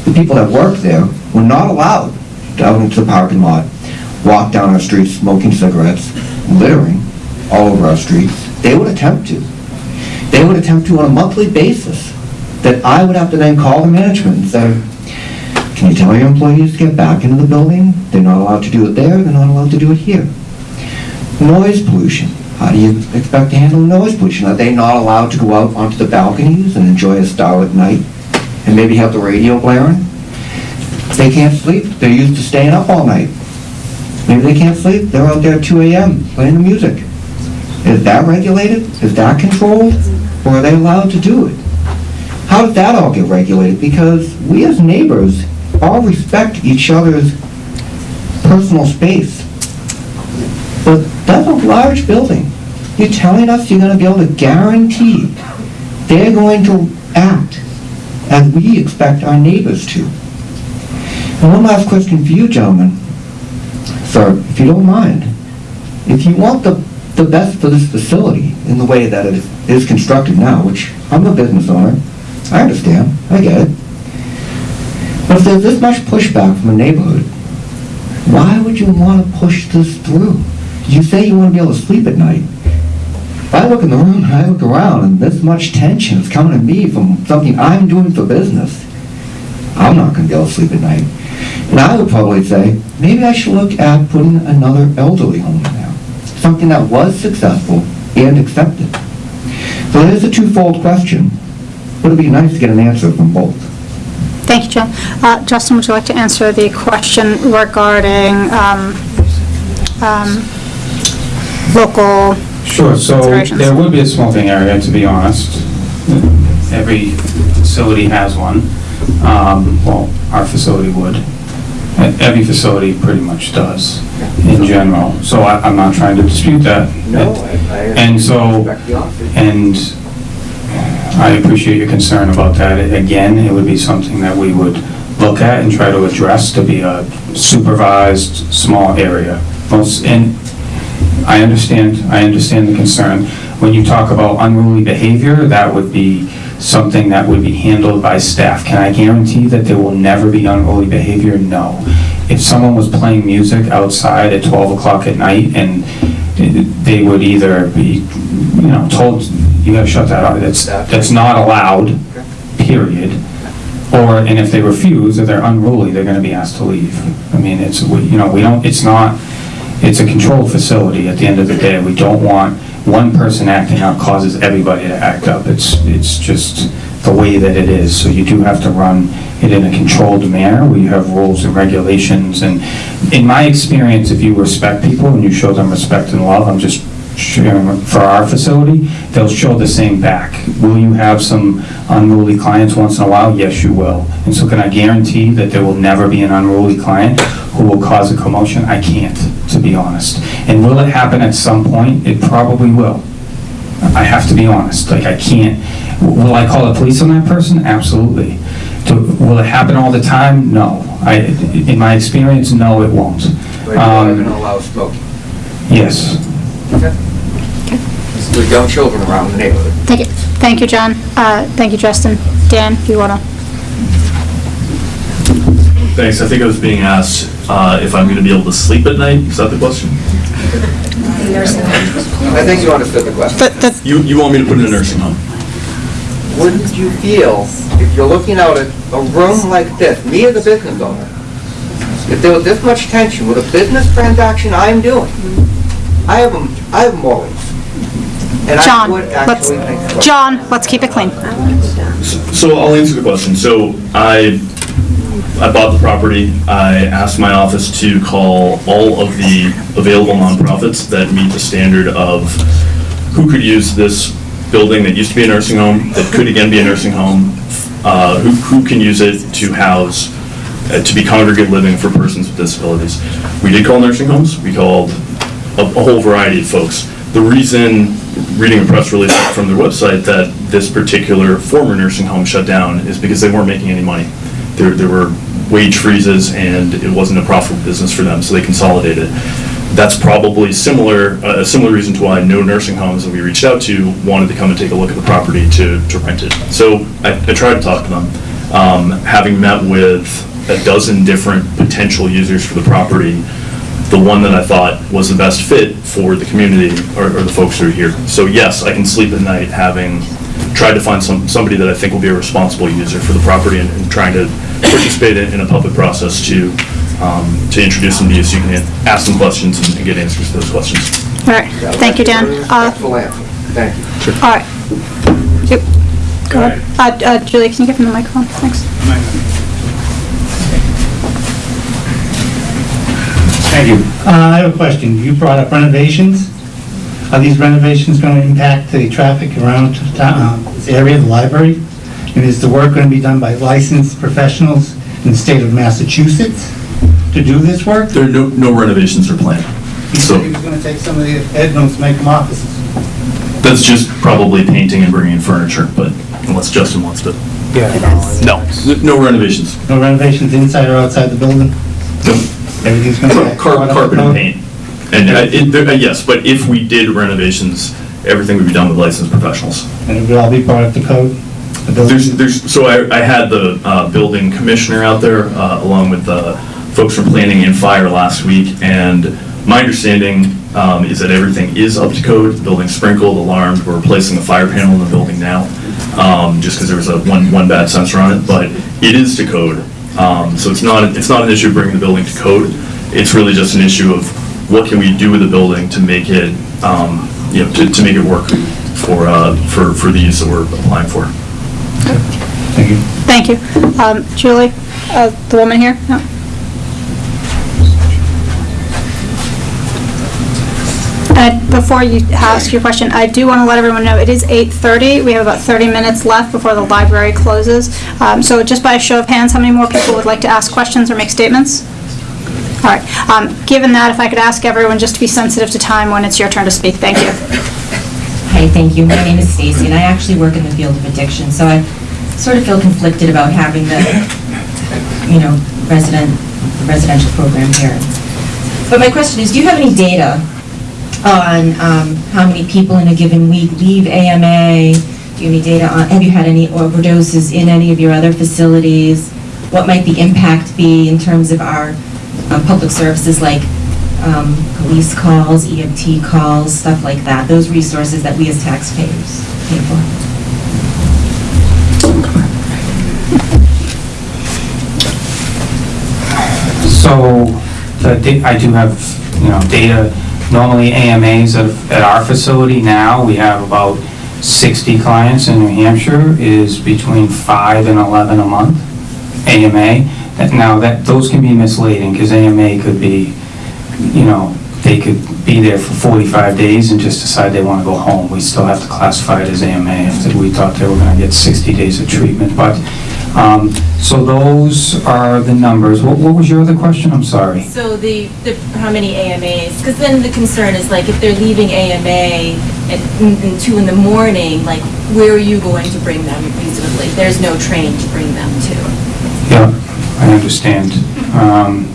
the people that worked there were not allowed to out into the parking lot, walk down our streets smoking cigarettes, littering all over our streets. They would attempt to. They would attempt to on a monthly basis, that I would have to then call the management and say, can you tell your employees to get back into the building? They're not allowed to do it there, they're not allowed to do it here. Noise pollution. How do you expect to handle noise pollution? Are they not allowed to go out onto the balconies and enjoy a starlit night and maybe have the radio blaring? They can't sleep. They're used to staying up all night. Maybe they can't sleep. They're out there at 2 a.m. playing the music. Is that regulated? Is that controlled? Or are they allowed to do it? How does that all get regulated? Because we as neighbors all respect each other's personal space. But that's a large building. You're telling us you're gonna be able to guarantee they're going to act as we expect our neighbors to. And one last question for you, gentlemen. Sir, if you don't mind, if you want the, the best for this facility in the way that it is constructed now, which I'm a business owner, I understand, I get it. But if there's this much pushback from a neighborhood, why would you want to push this through? You say you want to be able to sleep at night. If I look in the room and I look around and this much tension is coming to me from something I'm doing for business, I'm not going to be able to sleep at night. And I would probably say, maybe I should look at putting another elderly home in there. Something that was successful and accepted. So is a twofold question, but it'd be nice to get an answer from both. Thank you, Jim. Uh, Justin, would you like to answer the question regarding um, um, local Sure, so there would be a smoking area, to be honest. Every facility has one. Um, Well, our facility would. Every facility pretty much does, in general. So I- I'm not trying to dispute that. No. And so, and I appreciate your concern about that. Again, it would be something that we would look at and try to address to be a supervised, small area. And I understand, I understand the concern. When you talk about unruly behavior, that would be something that would be handled by staff. Can I guarantee that there will never be unruly behavior? No. If someone was playing music outside at 12 o'clock at night and they would either be, you know, told, you gotta shut that off, that's, that's not allowed, period. Or, and if they refuse, or they're unruly, they're gonna be asked to leave. I mean, it's, we- you know, we don't, it's not, it's a controlled facility at the end of the day. We don't want one person acting out causes everybody to act up. It's, it's just the way that it is. So you do have to run it in a controlled manner where you have rules and regulations. And in my experience, if you respect people and you show them respect and love, I'm just sharing for our facility, they'll show the same back. Will you have some unruly clients once in a while? Yes, you will. And so can I guarantee that there will never be an unruly client who will cause a commotion? I can't, to be honest. And will it happen at some point? It probably will. I have to be honest, like I can't, will I call the police on that person? Absolutely. Do- Will it happen all the time? No. I, in my experience, no, it won't. But Um, going to allow smoking. Yes. With young children around the neighborhood. Thank you, thank you, John. Uh, Thank you, Justin. Dan, you want to? Thanks, I think I was being asked uh, if I'm going to be able to sleep at night, is that the question? I think you understood the question. You, you want me to put in a nursing home? Wouldn't you feel, if you're looking out at a room like this, me as a business owner, if there was this much tension with a business transaction I'm doing, I have, I have morals. And I John, would let's, actually make- John, let's keep it clean. So I'll answer the question. So I, I bought the property. I asked my office to call all of the available nonprofits that meet the standard of who could use this building that used to be a nursing home, that could again be a nursing home, uh, who, who can use it to house, uh, to be congregate living for persons with disabilities. We did call nursing homes. We called a, a whole variety of folks. The reason, reading a press release from their website, that this particular former nursing home shut down is because they weren't making any money. There, there were wage freezes and it wasn't a profitable business for them, so they consolidated. That's probably similar, a similar reason to why no nursing homes that we reached out to wanted to come and take a look at the property to, to rent it. So I, I tried to talk to them. Um, having met with a dozen different potential users for the property, the one that I thought was the best fit for the community or, are the folks who are here. So yes, I can sleep at night having tried to find some, somebody that I think will be a responsible user for the property and, and trying to participate in, in a public process to, um, to introduce them to you so you can ask them questions and, and get answers to those questions. All right, thank you, Dan. Uh, Respectful. Thank you. All right. Yep. Go ahead. Uh, uh, Julie, can you give him the microphone? Thanks. Thank you. Uh, I have a question. You brought up renovations. Are these renovations going to impact the traffic around town- uh, this area, of the library? And is the work going to be done by licensed professionals in the state of Massachusetts to do this work? There are no, no renovations are planned. He said he was going to take some of the bedrooms, make them offices. That's just probably painting and bringing in furniture, but unless Justin wants to. Yeah. No, no renovations. No renovations inside or outside the building? Everything's going to be... Car- Carpet and paint. And, uh, it- there- uh, yes, but if we did renovations, everything would be done with licensed professionals. And it would all be part of the code? The There's, there's, so I, I had the, uh, building commissioner out there, uh, along with, uh, folks from planning and fire last week, and my understanding, um, is that everything is up to code, the building's sprinkled, alarmed, we're replacing the fire panel in the building now, um, just because there was a one, one bad sensor on it, but it is to code. Um, so it's not, it's not an issue of bringing the building to code, it's really just an issue of what can we do with the building to make it, um, you know, to, to make it work for, uh, for, for the use that we're applying for. Thank you. Thank you. Um, Julie, uh, the woman here? No? Before you ask your question, I do want to let everyone know, it is 8:30. We have about 30 minutes left before the library closes. Um, So just by a show of hands, how many more people would like to ask questions or make statements? All right. Um, Given that, if I could ask everyone just to be sensitive to time when it's your turn to speak. Thank you. Hi, thank you. My name is Stacy, and I actually work in the field of addiction, so I sort of feel conflicted about having the, you know, resident, residential program here. But my question is, do you have any data on um, how many people in a given week leave AMA? Do you have any data on, have you had any overdoses in any of your other facilities? What might the impact be in terms of our um, public services like um, police calls, EMT calls, stuff like that, those resources that we as taxpayers pay for. So, I do have, you know, data, normally AMAs at at our facility now, we have about 60 clients in New Hampshire, is between 5 and 11 a month, AMA. Now, that, those can be misleading, because AMA could be, you know, they could be there for 45 days and just decide they want to go home. We still have to classify it as AMA if we thought they were going to get 60 days of treatment. But, um, so those are the numbers. What what was your other question? I'm sorry. So the, the, how many AMAs? Because then the concern is like, if they're leaving AMA at mm, two in the morning, like, where are you going to bring them reasonably? There's no train to bring them to. Yeah, I understand. Um,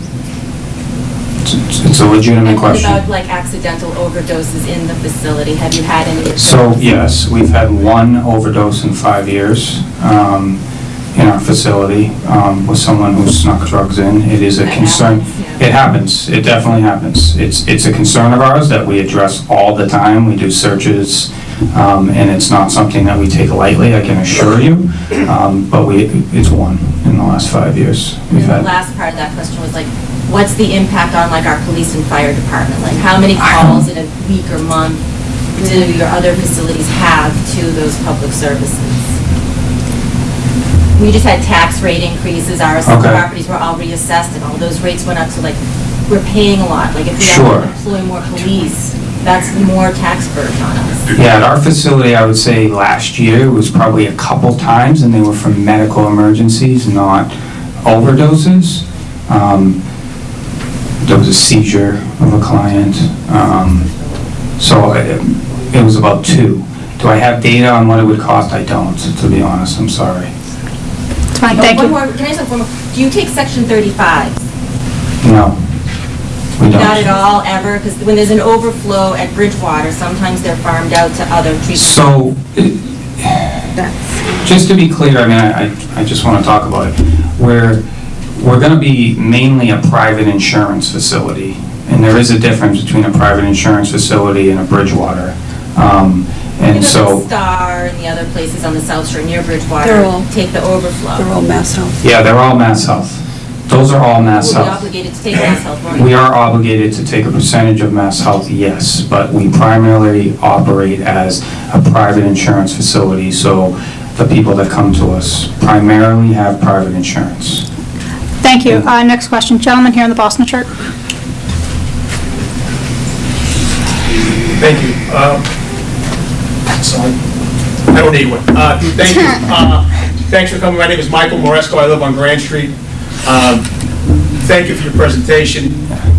It's it's a legitimate And question. about like accidental overdoses in the facility? Have you had any? So, yes, we've had one overdose in five years um, in our facility um, with someone who snuck drugs in. It is a concern. It happens, it definitely happens. It's, it's a concern of ours that we address all the time. We do searches, um, and it's not something that we take lightly, I can assure you. Um, But we, it's one in the last five years we've the had. last part of that question was like, what's the impact on like our police and fire department? Like, how many calls in a week or month do your other facilities have to those public services? We just had tax rate increases, our Okay. properties were all reassessed, and all those rates went up, so like, we're paying a lot. Like, if we Sure. have to employ more police, that's more tax burden on us. Yeah, at our facility, I would say last year was probably a couple times, and they were from medical emergencies, not overdoses. Um, There was a seizure of a client, um, so it it was about two. Do I have data on what it would cost? I don't, to be honest, I'm sorry. It's fine, thank one you. more- Can I just have one more? Do you take section 35? No, we don't. Not at all, ever? Because when there's an overflow at Bridgewater, sometimes they're farmed out to other treatment. So, That's. just to be clear, I mean, I, I- I just want to talk about it. We're, we're going to be mainly a private insurance facility, and there is a difference between a private insurance facility and a Bridgewater. Um, And Because so, the Star and the other places on the South Shore near They're Bridgewater all- take the overflow. They're all MassHealth. yeah, they're all MassHealth. Those are all Mass We'll be Health. obligated to take MassHealth, won't We are obligated to take a percentage of MassHealth, yes, but we primarily operate as a private insurance facility, so the people that come to us primarily have private insurance. Thank you. Uh, Next question, gentleman here in the Boston shirt. Thank you. Um, So I don't need one. Uh, Thank you. Uh, Thanks for coming. My name is Michael Moresco. I live on Grand Street. Um, Thank you for your presentation.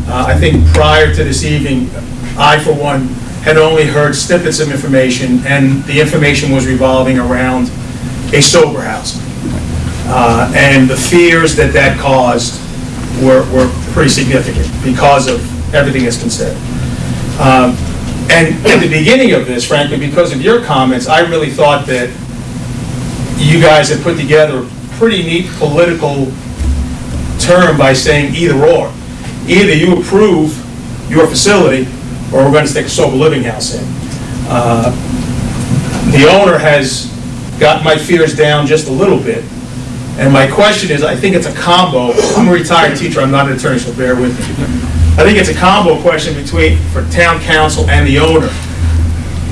Uh, I think prior to this evening, I, for one, had only heard snippets of information, and the information was revolving around a sober house. Uh, And the fears that that caused were were pretty significant because of everything that's been said. Um, And at the beginning of this, frankly, because of your comments, I really thought that you guys had put together a pretty neat political term by saying either or. Either you approve your facility, or we're going to stick a sober living house in. Uh, The owner has got my fears down just a little bit, and my question is, I think it's a combo, I'm a retired teacher, I'm not an attorney, so bear with me. I think it's a combo question between, for town counsel and the owner.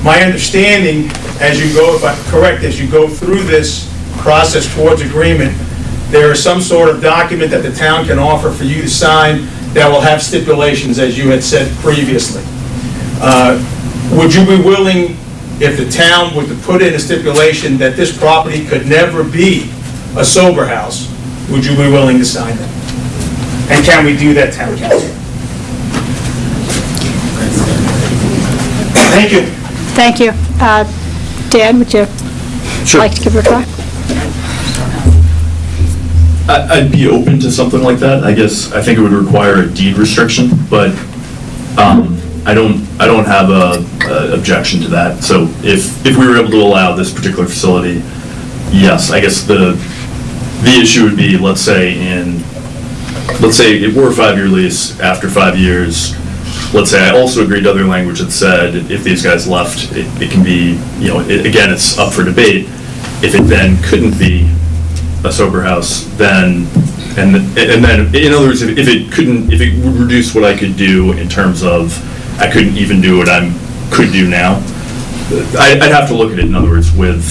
My understanding, as you go, if I'm correct, as you go through this process towards agreement, there is some sort of document that the town can offer for you to sign that will have stipulations, as you had said previously. Uh, Would you be willing, if the town were to put in a stipulation that this property could never be a sober house, would you be willing to sign that? And can we do that, town counsel? Thank you. Thank you. Uh, Dan, would you like to give a reply? I- I'd be open to something like that. I guess, I think it would require a deed restriction, but um, I don't, I don't have a a objection to that. So if, if we were able to allow this particular facility, yes, I guess the, the issue would be, let's say in, let's say it were a five-year lease, after five years, let's say I also agreed to other language that said if these guys left, it it can be, you know, it- again, it's up for debate. If it then couldn't be a sober house, then, and, and then, in other words, if if it couldn't, if it would reduce what I could do in terms of, I couldn't even do what I'm, could do now, I- I'd have to look at it, in other words, with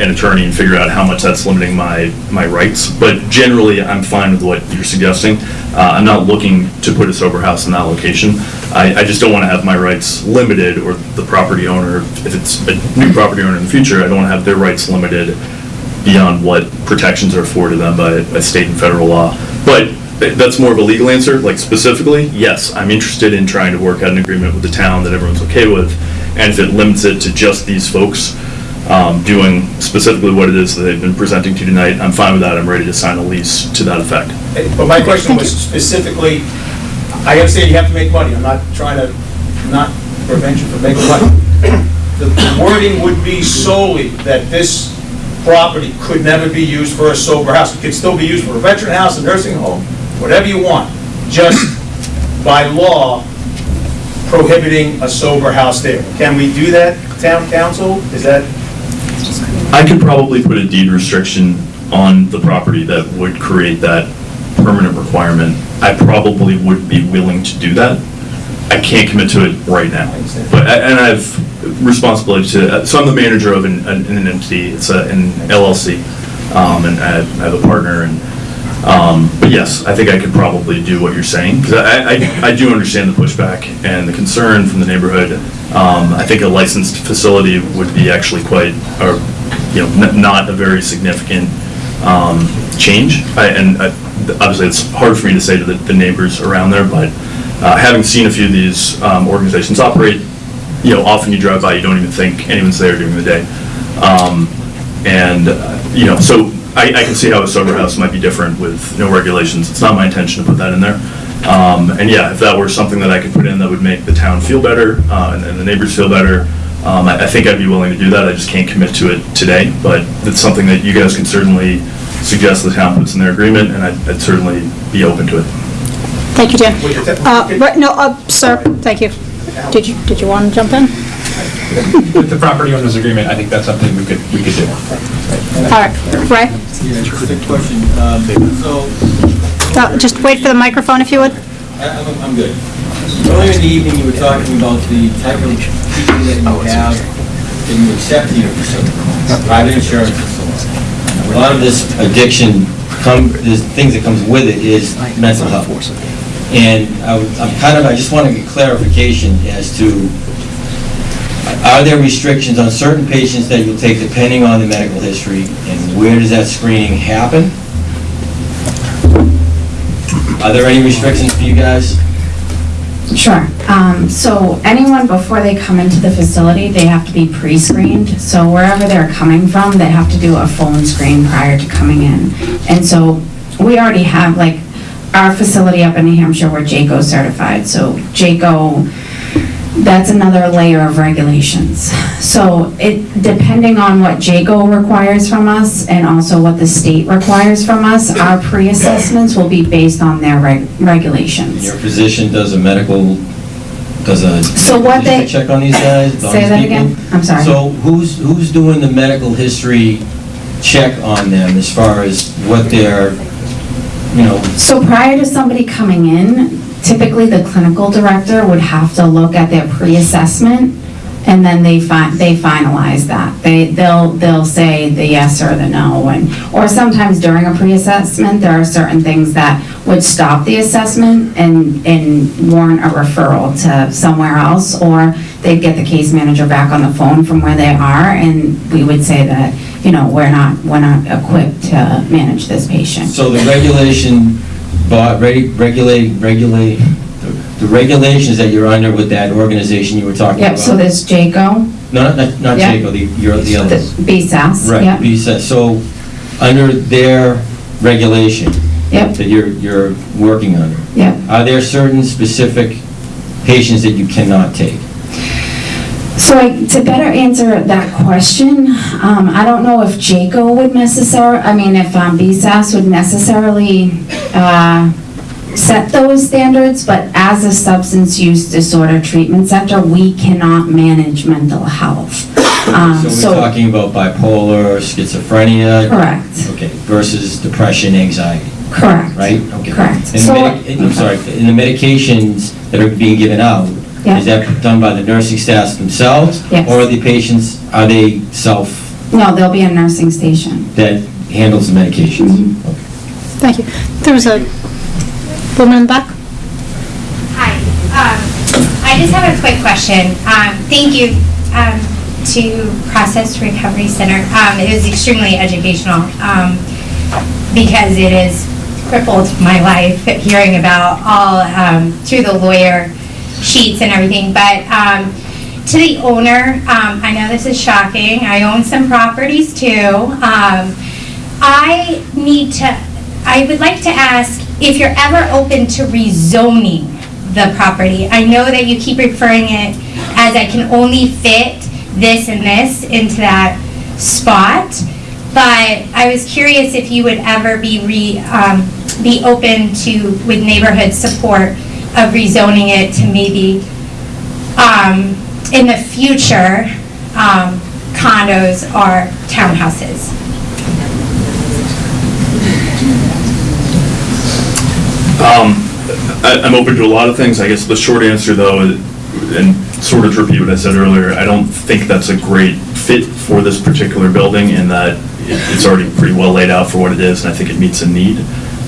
an attorney and figure out how much that's limiting my, my rights. But generally, I'm fine with what you're suggesting. Uh, I'm not looking to put a sober house in that location. I, I just don't want to have my rights limited, or the property owner, if it's a new property owner in the future, I don't want to have their rights limited beyond what protections are afforded them by, by state and federal law. But that's more of a legal answer, like specifically, yes, I'm interested in trying to work out an agreement with the town that everyone's okay with. And if it limits it to just these folks um, doing specifically what it is that they've been presenting to tonight, I'm fine with that. I'm ready to sign a lease to that effect. But my question was specifically, I understand you have to make money, I'm not trying to, not prevent you from making money. The the wording would be solely that this property could never be used for a sober house. It could still be used for a veteran house, a nursing home, whatever you want, just by law prohibiting a sober house there. Can we do that, town counsel? Is that? I could probably put a deed restriction on the property that would create that permanent requirement. I probably would be willing to do that. I can't commit to it right now. But, and I've, responsibility to, so I'm the manager of an, an an entity, it's a- an LLC, um, and I I have a partner, and, um, but yes, I think I could probably do what you're saying, because I, I, I do understand the pushback and the concern from the neighborhood. Um, I think a licensed facility would be actually quite, or, you know, not a very significant um, change. I- And I- obviously, it's hard for me to say to the the neighbors around there, but uh, having seen a few of these um, organizations operate, you know, often you drive by, you don't even think anyone's there during the day. Um, And, uh, you know, so I, I can see how a sober house might be different with no regulations. It's not my intention to put that in there. Um, And yeah, if that were something that I could put in that would make the town feel better uh, and and the neighbors feel better, um, I I think I'd be willing to do that. I just can't commit to it today, but it's something that you guys can certainly suggest the town puts in their agreement, and I'd I'd certainly be open to it. Thank you, Dan. Uh, right, No, uh, sir, thank you. Did you, did you want to jump in? With the property owners agreement, I think that's something we could, we could do. All right, Ray, Yeah, just question. Um, So, Uh, just wait for the microphone if you would. I- I'm, I'm good. Earlier in the evening, you were talking about the type of people that you have, that you accept in your private insurance and so on. A lot of this addiction, come, there's things that comes with it is mental health. And I would- I'm kind of, I just want to get clarification as to, are there restrictions on certain patients that you'll take depending on the medical history, and where does that screening happen? Are there any restrictions for you guys? Sure. Um, So anyone, before they come into the facility, they have to be pre-screened. So wherever they're coming from, they have to do a phone screen prior to coming in. And so we already have, like, our facility up in New Hampshire, we're JCAHO certified. So JCAHO, that's another layer of regulations. So it, depending on what JCAHO requires from us and also what the state requires from us, our pre-assessments will be based on their reg- regulations. Your physician does a medical, does a So what they- check on these guys? on Say these that people? again? I'm sorry. So who's, who's doing the medical history check on them as far as what their, you know, So prior to somebody coming in, typically the clinical director would have to look at their pre-assessment, and then they fi, they finalize that. They, they'll, they'll say the yes or the no, and, or sometimes during a pre-assessment, there are certain things that would stop the assessment and, and warrant a referral to somewhere else, or they'd get the case manager back on the phone from where they are, and we would say that, you know, we're not, we're not equipped to manage this patient. so the regulation, but, regulate, regulate, the regulations that you're under with that organization you were talking about? Yep, so there's JCAHO, No, not, not Yeah. Jacob, the, you're the other. BSAS, Right, yep. BSAS. So, under their regulation Yep. that you're, you're working under, Yep. are there certain specific patients that you cannot take? So I- to better answer that question, um, I don't know if JCAHO would necessarily, I mean, if um, BSAS would necessarily uh, set those standards, but as a substance use disorder treatment center, we cannot manage mental health. Um, So we're talking about bipolar, schizophrenia? Correct. Okay, versus depression, anxiety? Correct. Right? Okay. Correct. And So- I'm sorry, and the medications that are being given out, Yeah. is that done by the nursing staff themselves? Yes. Or are the patients, are they self, No, there'll be a nursing station. that handles the medications? Mm-hmm. Thank you. There was a woman in the back. Hi, um, I just have a quick question. Um, thank you, um, to Process Recovery Center. Um, it was extremely educational, um, because it has crippled my life, hearing about all, um, through the lawyer sheets and everything. But, um, to the owner, um, I know this is shocking, I own some properties too. Um, I need to, I would like to ask if you're ever open to rezoning the property. I know that you keep referring it as I can only fit this and this into that spot, but I was curious if you would ever be re, um, be open to, with neighborhood support, of rezoning it to maybe, um, in the future, um, condos or townhouses. Um, I, I'm open to a lot of things. I guess the short answer, though, and sort of to repeat what I said earlier, I don't think that's a great fit for this particular building in that it's already pretty well laid out for what it is, and I think it meets a need.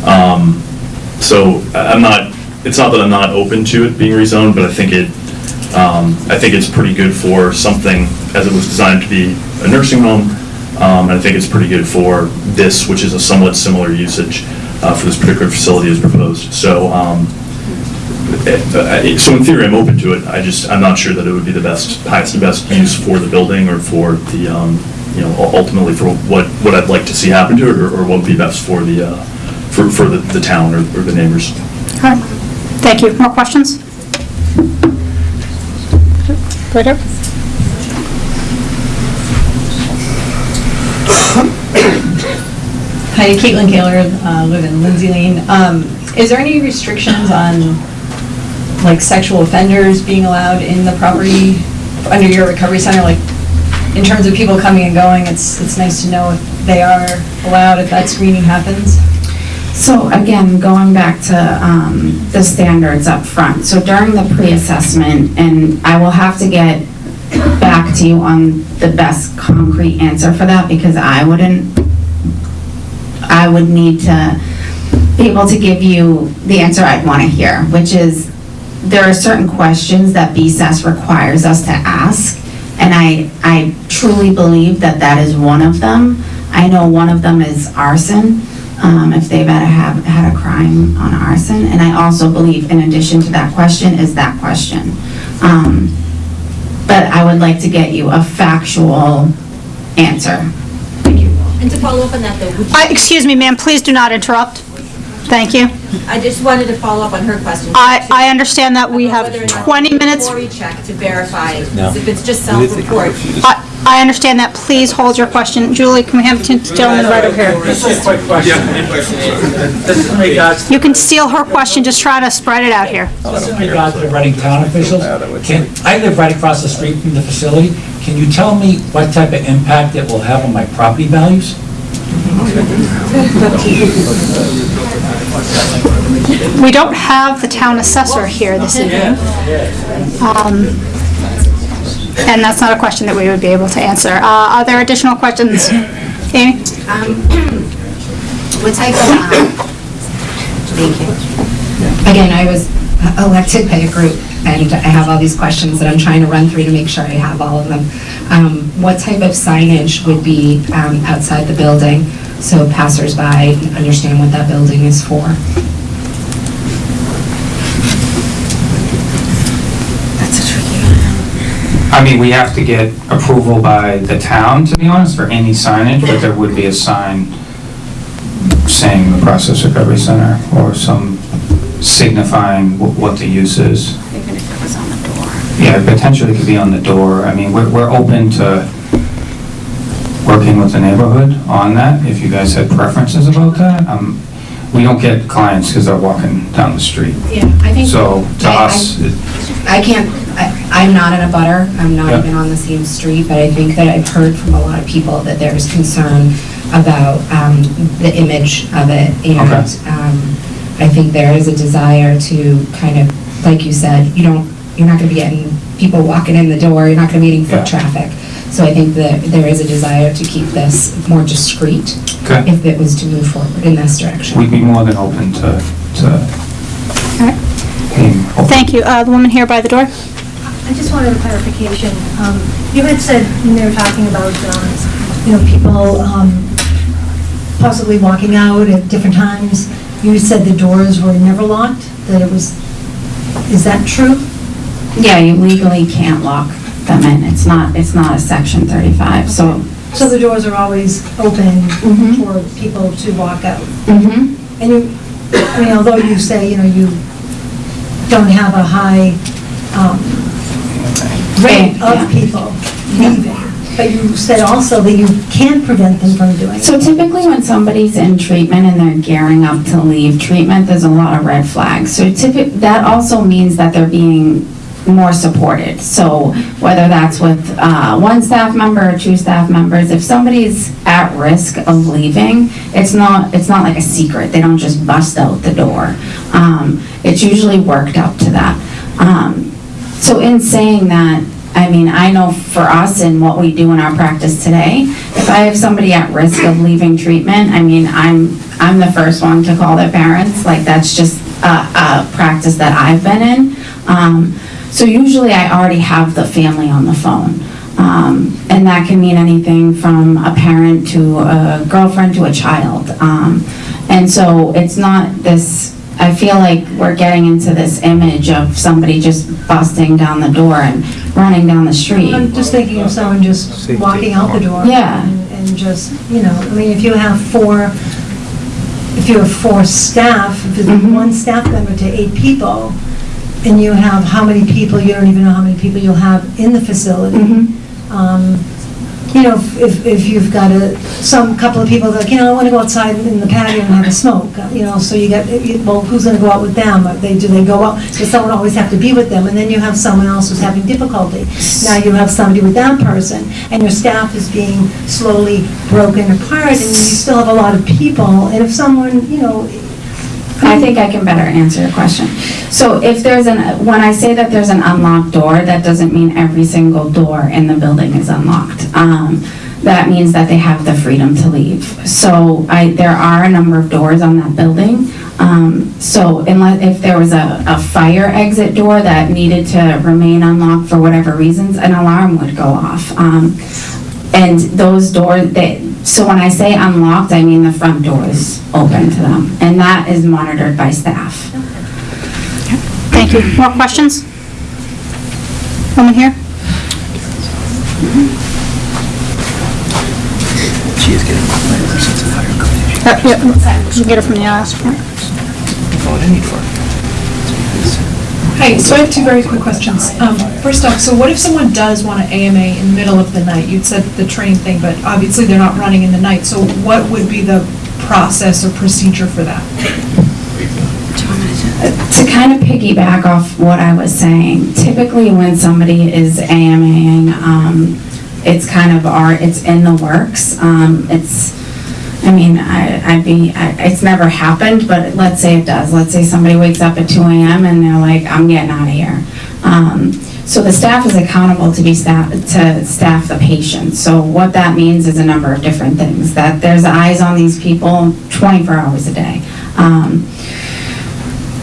Um, So I'm not, it's not that I'm not open to it being rezoned, but I think it, um, I think it's pretty good for something, as it was designed to be a nursing home, um, and I think it's pretty good for this, which is a somewhat similar usage uh, for this particular facility as proposed. So, um, eh, eh, so in theory, I'm open to it, I just, I'm not sure that it would be the best, highest and best use for the building or for the, um, you know, ultimately for what, what I'd like to see happen to it, or or what would be best for the, uh, for, for the the town or or the neighbors. Right. Thank you. More questions? Right. Hi, Caitlin Kaler, uh, live in Lindsay Lane. Um, Is there any restrictions on, like, sexual offenders being allowed in the property under your recovery center? Like, in terms of people coming and going, it's, it's nice to know if they are allowed, if that screening happens? So again, going back to um, the standards up front. So during the pre-assessment, and I will have to get back to you on the best concrete answer for that because I wouldn't, I would need to be able to give you the answer I'd want to hear, which is there are certain questions that BSAS requires us to ask, and I, I truly believe that that is one of them. I know one of them is arson, um, if they've had a, have, had a crime on arson, and I also believe in addition to that question is that question. Um, but I would like to get you a factual answer. Thank you. And to follow up on that, though. Excuse me, ma'am, please do not interrupt. Thank you. I just wanted to follow up on her question. I, I understand that we have Whether or not 20 the minutes. CORI check to verify, No. if it's just self-report. I, I understand that. Please hold your question. Julie, can we have the gentleman right over here? Just a quick question. This is in regards You can steal her question, just try to spread it out here. Just in regard to the Reading Town officials, can, I live right across the street from the facility. Can you tell me what type of impact it will have on my property values? We don't have the town assessor here this evening. Um, And that's not a question that we would be able to answer. Uh, Are there additional questions? Amy? Um, What type of, um, thank you. Again, I was elected by a group, and I have all these questions that I'm trying to run through to make sure I have all of them. Um, What type of signage would be um, outside the building, so passersby understand what that building is for? That's ridiculous. I mean, we have to get approval by the town, to be honest, for any signage, but there would be a sign saying the Process Recovery Center or some signifying wh- what the use is. Even if it was on the door. Yeah, potentially it could be on the door. I mean, we're, we're open to working with the neighborhood on that, if you guys had preferences about that. Um, we don't get clients because they're walking down the street. Yeah, I think. So to I- I- us, it- I can't, I- I'm not in a butter, I'm not Yeah. even on the same street, but I think that I've heard from a lot of people that there's concern about um, the image of it. And um, I think there is a desire to kind of, like you said, you don't, you're not going to be getting people walking in the door, you're not going to be getting Yeah. foot traffic. So I think that there is a desire to keep this more discreet Okay. if it was to move forward in this direction. we'd be more than open to, to being open. Thank you. Uh, The woman here by the door? I just wanted a clarification. Um, You had said, when they were talking about, um, you know, people um, possibly walking out at different times, you said the doors were never locked, that it was, is that true? Yeah, you legally can't lock them in. It's not, it's not a section 35, so. So the doors are always open for people to walk out? Mhm. And you, I mean, although you say, you know, you don't have a high um, rate Yeah. of people leaving, but you said also that you can't prevent them from doing it. So typically when somebody's in treatment and they're gearing up to leave treatment, there's a lot of red flags. So that also means that they're being more supported. So whether that's with uh, one staff member or two staff members, if somebody's at risk of leaving, it's not, it's not like a secret. They don't just bust out the door. Um, It's usually worked up to that. Um, so in saying that, I mean, I know for us and what we do in our practice today, if I have somebody at risk of leaving treatment, I mean, I'm, I'm the first one to call their parents, like, that's just a, a practice that I've been in. Um, so usually I already have the family on the phone. Um, and that can mean anything from a parent to a girlfriend to a child. Um, and so it's not this, I feel like we're getting into this image of somebody just busting down the door and running down the street. I'm just thinking of someone just walking out the door. Yeah. and- And just, you know, I mean, if you have four, if you have four staff, if it's Mm-hmm. one staff member to eight people, and you have how many people, you don't even know how many people you'll have in the facility. Mm-hmm. Um, You know, if, if you've got a, some, couple of people that, you know, I want to go outside in the patio and have a smoke, you know, so you get, well, who's going to go out with them? Are They, do they go out, does someone always have to be with them? And then you have someone else who's having difficulty. Now you have somebody with that person, and your staff is being slowly broken apart, and you still have a lot of people, and if someone, you know, I think I can better answer your question. So if there's an, when I say that there's an unlocked door, that doesn't mean every single door in the building is unlocked. Um, That means that they have the freedom to leave. So I, there are a number of doors on that building. Um, So unless, if there was a, a fire exit door that needed to remain unlocked for whatever reasons, an alarm would go off. Um, And those doors, they, so when I say unlocked, I mean the front door is open to them. And that is monitored by staff. Thank you. More questions? Woman here? She is getting my license and higher code. Uh, yeah, You get it from the IRS. Oh, I need for Hi, so I have two very quick questions. Um, First off, so what if someone does want an AMA in the middle of the night? You'd said the train thing, but obviously they're not running in the night, so what would be the process or procedure for that? To kind of piggyback off what I was saying, typically when somebody is AMAing, um, it's kind of our, it's in the works. Um, it's, I mean, I, I'd be, I, it's never happened, but let's say it does. Let's say somebody wakes up at two AM and they're like, I'm getting out of here. Um, so the staff is accountable to be staff, to staff the patient. So what that means is a number of different things, that there's eyes on these people twenty-four hours a day. Um,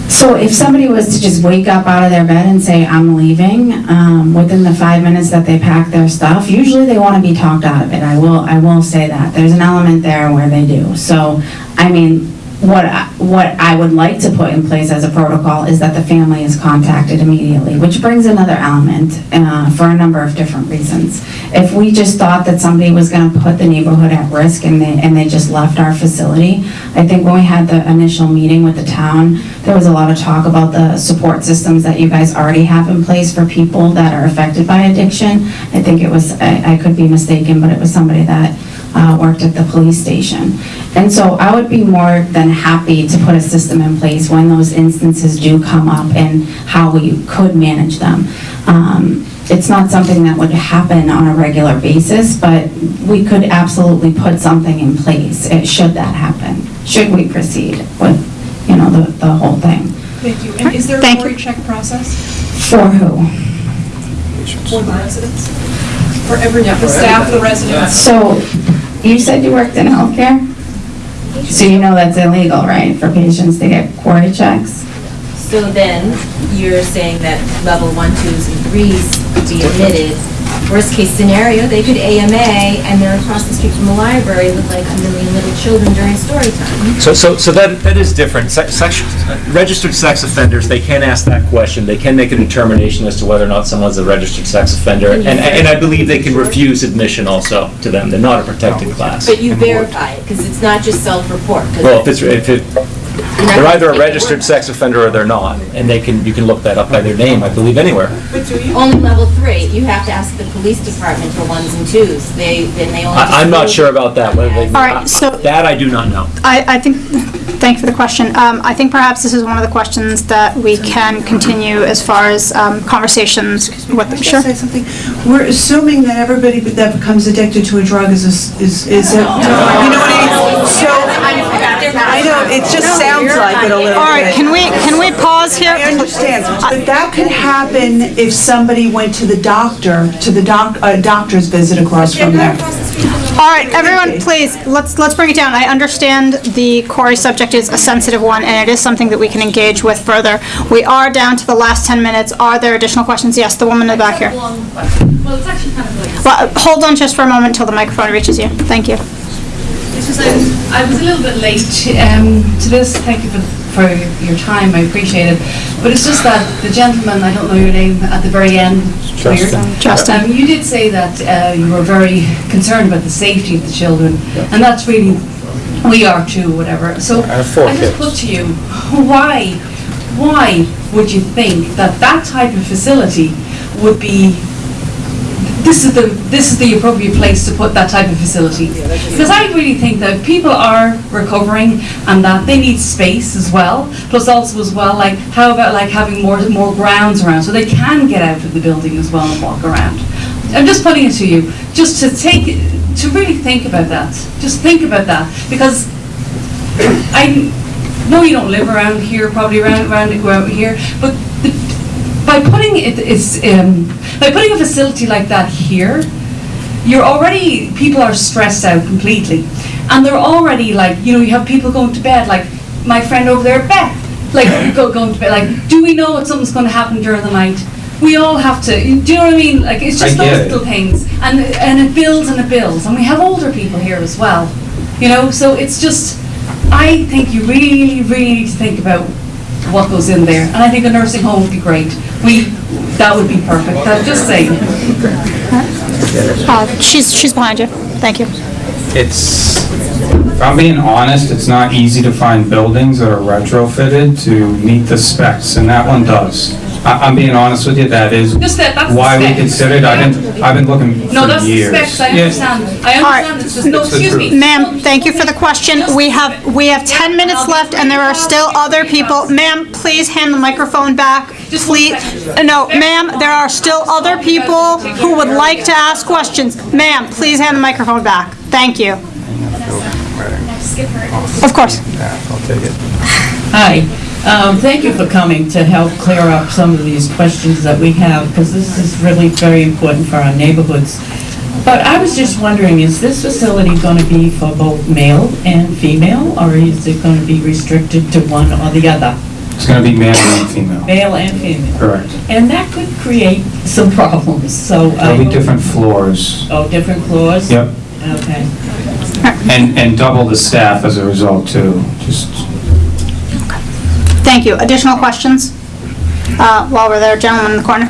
so if somebody was to just wake up out of their bed and say, I'm leaving, um, within the five minutes that they pack their stuff, usually they want to be talked out of it. I will, I will say that. There's an element there where they do. So, I mean, what, I- what I would like to put in place as a protocol is that the family is contacted immediately, which brings another element, uh, for a number of different reasons. If we just thought that somebody was gonna put the neighborhood at risk and they, and they just left our facility, I think when we had the initial meeting with the town, there was a lot of talk about the support systems that you guys already have in place for people that are affected by addiction. I think it was, I, I could be mistaken, but it was somebody that, uh, worked at the police station. And so I would be more than happy to put a system in place when those instances do come up and how we could manage them. Um, It's not something that would happen on a regular basis, but we could absolutely put something in place, eh, should that happen, should we proceed with, you know, the, the whole thing. Thank you. And is there a Thank you. CORI check process For who? for the residents? For every, the staff, the residents? So, you said you worked in healthcare? So you know that's illegal, right, for patients to get CORI checks? So then, you're saying that level one, twos, and threes be admitted. Worst case scenario, they could AMA, and they're across the street from a library with like a million little children during story time. So, so, so that, that is different. Se- sex- Registered sex offenders, they can ask that question. They can make a determination as to whether or not someone's a registered sex offender. Mm-hmm. And, and I believe they can refuse admission also to them. They're not a protected oh. class. But you verify it, because it's not just self-report. Well, if it's, if it, they're either a registered sex offender or they're not. And they can, you can look that up by their name, I believe, anywhere. Only level three, you have to ask the police department for ones and twos. They, then they only. I, I'm not sure about that, whether they. All right, so- That I do not know. I, I think, thank you for the question. Um, I think perhaps this is one of the questions that we can continue as far as um, conversations with them. Sure. Say something. We're assuming that everybody that becomes addicted to a drug is, a s- is, is, a- you know what I mean? So, I know, it just sounds like it a little bit. All right, can we, can we pause here? I understand, but that could happen if somebody went to the doctor, to the doc, a doctor's visit across from there. All right, everyone, please, let's, let's bring it down. I understand the CORI subject is a sensitive one, and it is something that we can engage with further. We are down to the last 10 minutes. Are there additional questions? Yes, the woman in the back here. Well, it's actually kind of like. Well, hold on just for a moment until the microphone reaches you. Thank you. It's just, I I was a little bit late um, to this, thank you for, for your time, I appreciate it. But it's just that the gentleman, I don't know your name, at the very end. where you're- Justin. Justin. Um, You did say that uh, you were very concerned about the safety of the children, and that's really, we are too, whatever. So I I just kids. put to you, why, why would you think that that type of facility would be this is the, this is the appropriate place to put that type of facility. Because I really think that people are recovering and that they need space as well. Plus also as well, like, how about like having more, more grounds around so they can get out of the building as well and walk around. I'm just putting it to you, just to take, to really think about that. Just think about that. Because I know you don't live around here, probably around, around, here, but by putting it, it's, um, by putting a facility like that here, you're already, people are stressed out completely. And they're already like, you know, you have people going to bed, like my friend over there, Beth, like go, going to bed, like, do we know what something's gonna happen during the night? We all have to, do you know what I mean? Like, it's just those it. little things. And, and it builds and it builds. And we have older people here as well, you know, so it's just, I think you really, really need to think about what goes in there. And I think a nursing home would be great. We, that would be perfect. I'm just saying. Uh, She's, she's behind you. Thank you. It's, if I'm being honest, it's not easy to find buildings that are retrofitted to meet the specs, and that one does. I- I'm being honest with you, that is Just that- that's why we considered, I've been, I've been looking No, for that's the years. specs, I Yeah. understand. I understand, it's just, no, It's excuse me. Ma'am, thank you for the question. We have, we have 10 minutes left, and there are still other people. Ma'am, please hand the microphone back. Please, uh, no, ma'am, there are still other people who would like to ask questions. Ma'am, please hand the microphone back. Thank you. Of course. I'll take it. Hi, um, thank you for coming to help clear up some of these questions that we have, because this is really very important for our neighborhoods. But I was just wondering, is this facility going to be for both male and female, or is it going to be restricted to one or the other? It's gonna be male and female, Male and female? correct. And that could create some problems, so. I There'll be different floors. Oh, different floors? Yep. Okay. And, and double the staff as a result too, just Thank you. Additional questions? Uh, While we're there, gentleman in the corner.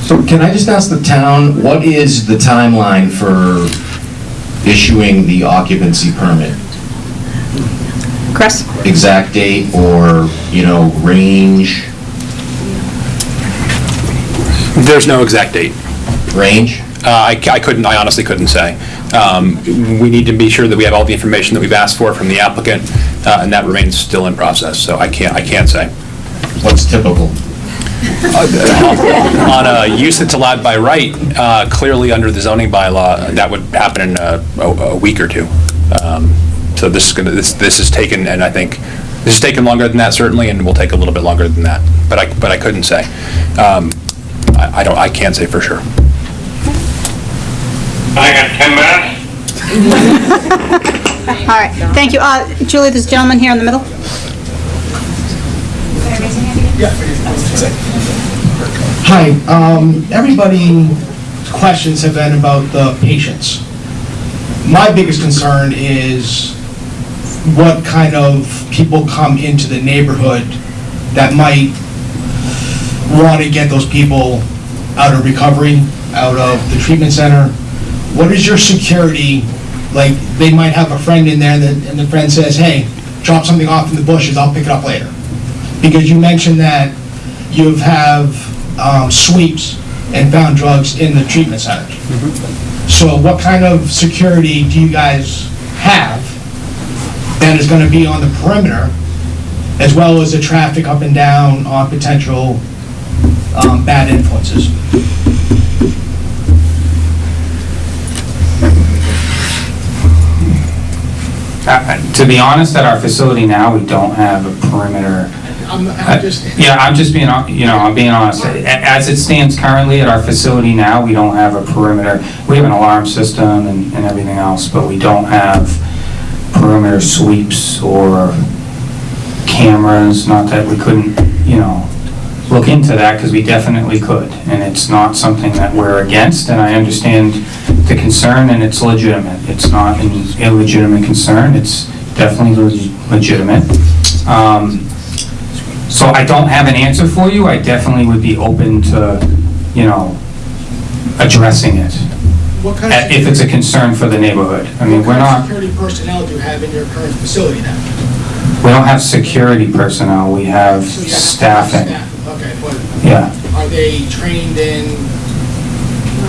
So can I just ask the town, what is the timeline for issuing the occupancy permit? Chris? Exact date or, you know, range? There's no exact date. Range? Uh, I I couldn't, I honestly couldn't say. Um, We need to be sure that we have all the information that we've asked for from the applicant, uh, and that remains still in process, so I can't, I can't say. What's typical? On a use that's allowed by right, uh, clearly under the zoning bylaw, that would happen in a a- a week or two. Um, So this is going to, this this is taken, and I think, this has taken longer than that certainly, and will take a little bit longer than that, but I, but I couldn't say. Um, I I don't, I can't say for sure. I got 10 minutes. All right, thank you. Uh, Julie, this gentleman here in the middle. Hi, um, everybody's questions have been about the patients. My biggest concern is what kind of people come into the neighborhood that might want to get those people out of recovery, out of the treatment center. What is your security, like, they might have a friend in there that, and the friend says, hey, drop something off in the bushes, I'll pick it up later. Because you mentioned that you have um, sweeps and found drugs in the treatment centers. So what kind of security do you guys have that is gonna be on the perimeter, as well as the traffic up and down on potential um, bad influences? Uh, to be honest, at our facility now, we don't have a perimeter. I'm, I'm just, Yeah, I'm just being, you know, I'm being honest. As it stands currently at our facility now, we don't have a perimeter. We have an alarm system and, and everything else, but we don't have perimeter sweeps or cameras, not that we couldn't, you know, look into that, because we definitely could. And it's not something that we're against, and I understand the concern, and it's legitimate. It's not an illegitimate concern, it's definitely leg- legitimate. Um, So I don't have an answer for you, I definitely would be open to, you know, addressing it, what kind of, if it's a concern for the neighborhood. I mean, we're not, security personnel do you have in your current facility now? we don't have security personnel, we have So have staffing. staff, Okay, but Yeah. are they trained in,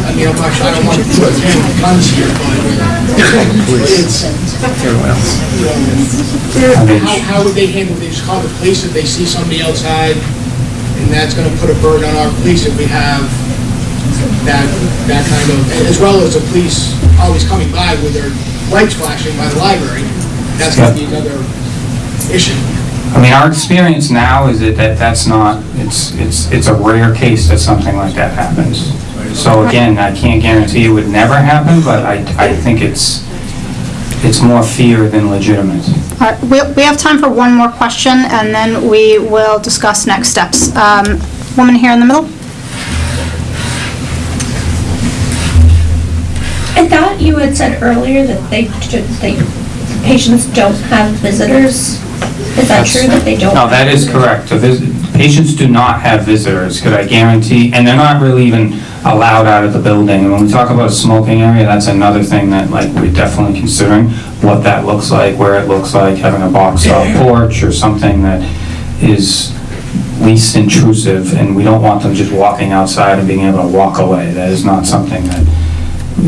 I mean, I'm not, I don't want to put guns here, but it's, mean- how, how would they handle, they just call the police if they see somebody outside, and that's gonna put a burden on our police if we have that, that kind of, as well as the police always coming by with their lights flashing by the library, that's gonna be another issue. I mean, our experience now is that, that that's not, it's, it's, it's a rare case that something like that happens. So again, I can't guarantee it would never happen, but I, I think it's, it's more fear than legitimate. All right, we we have time for one more question, and then we will discuss next steps. Um, Woman here in the middle? I thought you had said earlier that they, should- they, patients don't have visitors. Is that true, that they don't? No, that is correct. The vis- Patients do not have visitors, could I guarantee, and they're not really even allowed out of the building. And when we talk about a smoking area, that's another thing that, like, we're definitely considering, what that looks like, where it looks like, having a box top porch or something that is least intrusive, and we don't want them just walking outside and being able to walk away. That is not something that,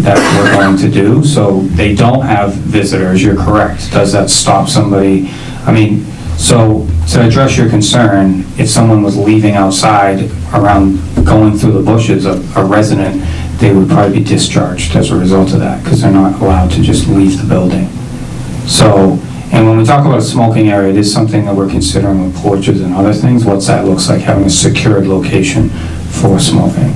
that we're going to do. So they don't have visitors, you're correct. Does that stop somebody? I mean, so to address your concern, if someone was leaving outside around, going through the bushes, a a resident, they would probably be discharged as a result of that, because they're not allowed to just leave the building. So, and when we talk about a smoking area, it is something that we're considering with porches and other things, what's that looks like, having a secured location for smoking.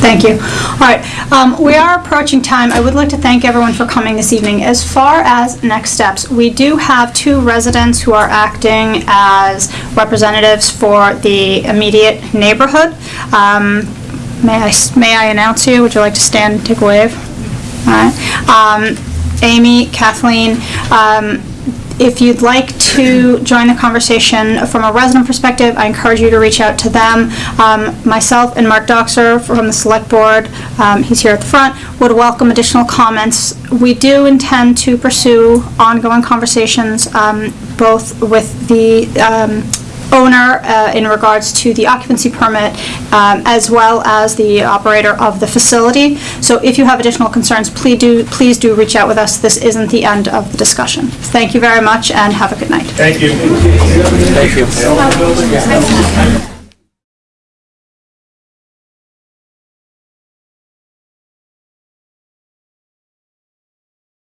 Thank you. All right, um, we are approaching time. I would like to thank everyone for coming this evening. As far as next steps, we do have two residents who are acting as representatives for the immediate neighborhood. Um, May I, may I announce you? Would you like to stand and take a wave? All right. Um, Amy, Kathleen, um, if you'd like to join the conversation from a resident perspective, I encourage you to reach out to them. Um, Myself and Mark Dockser from the Select Board, um, he's here at the front, would welcome additional comments. We do intend to pursue ongoing conversations, um, both with the um, owner uh, in regards to the occupancy permit, um, as well as the operator of the facility. So if you have additional concerns, please do, please do reach out with us. This isn't the end of the discussion. Thank you very much, and have a good night. Thank you. Thank you.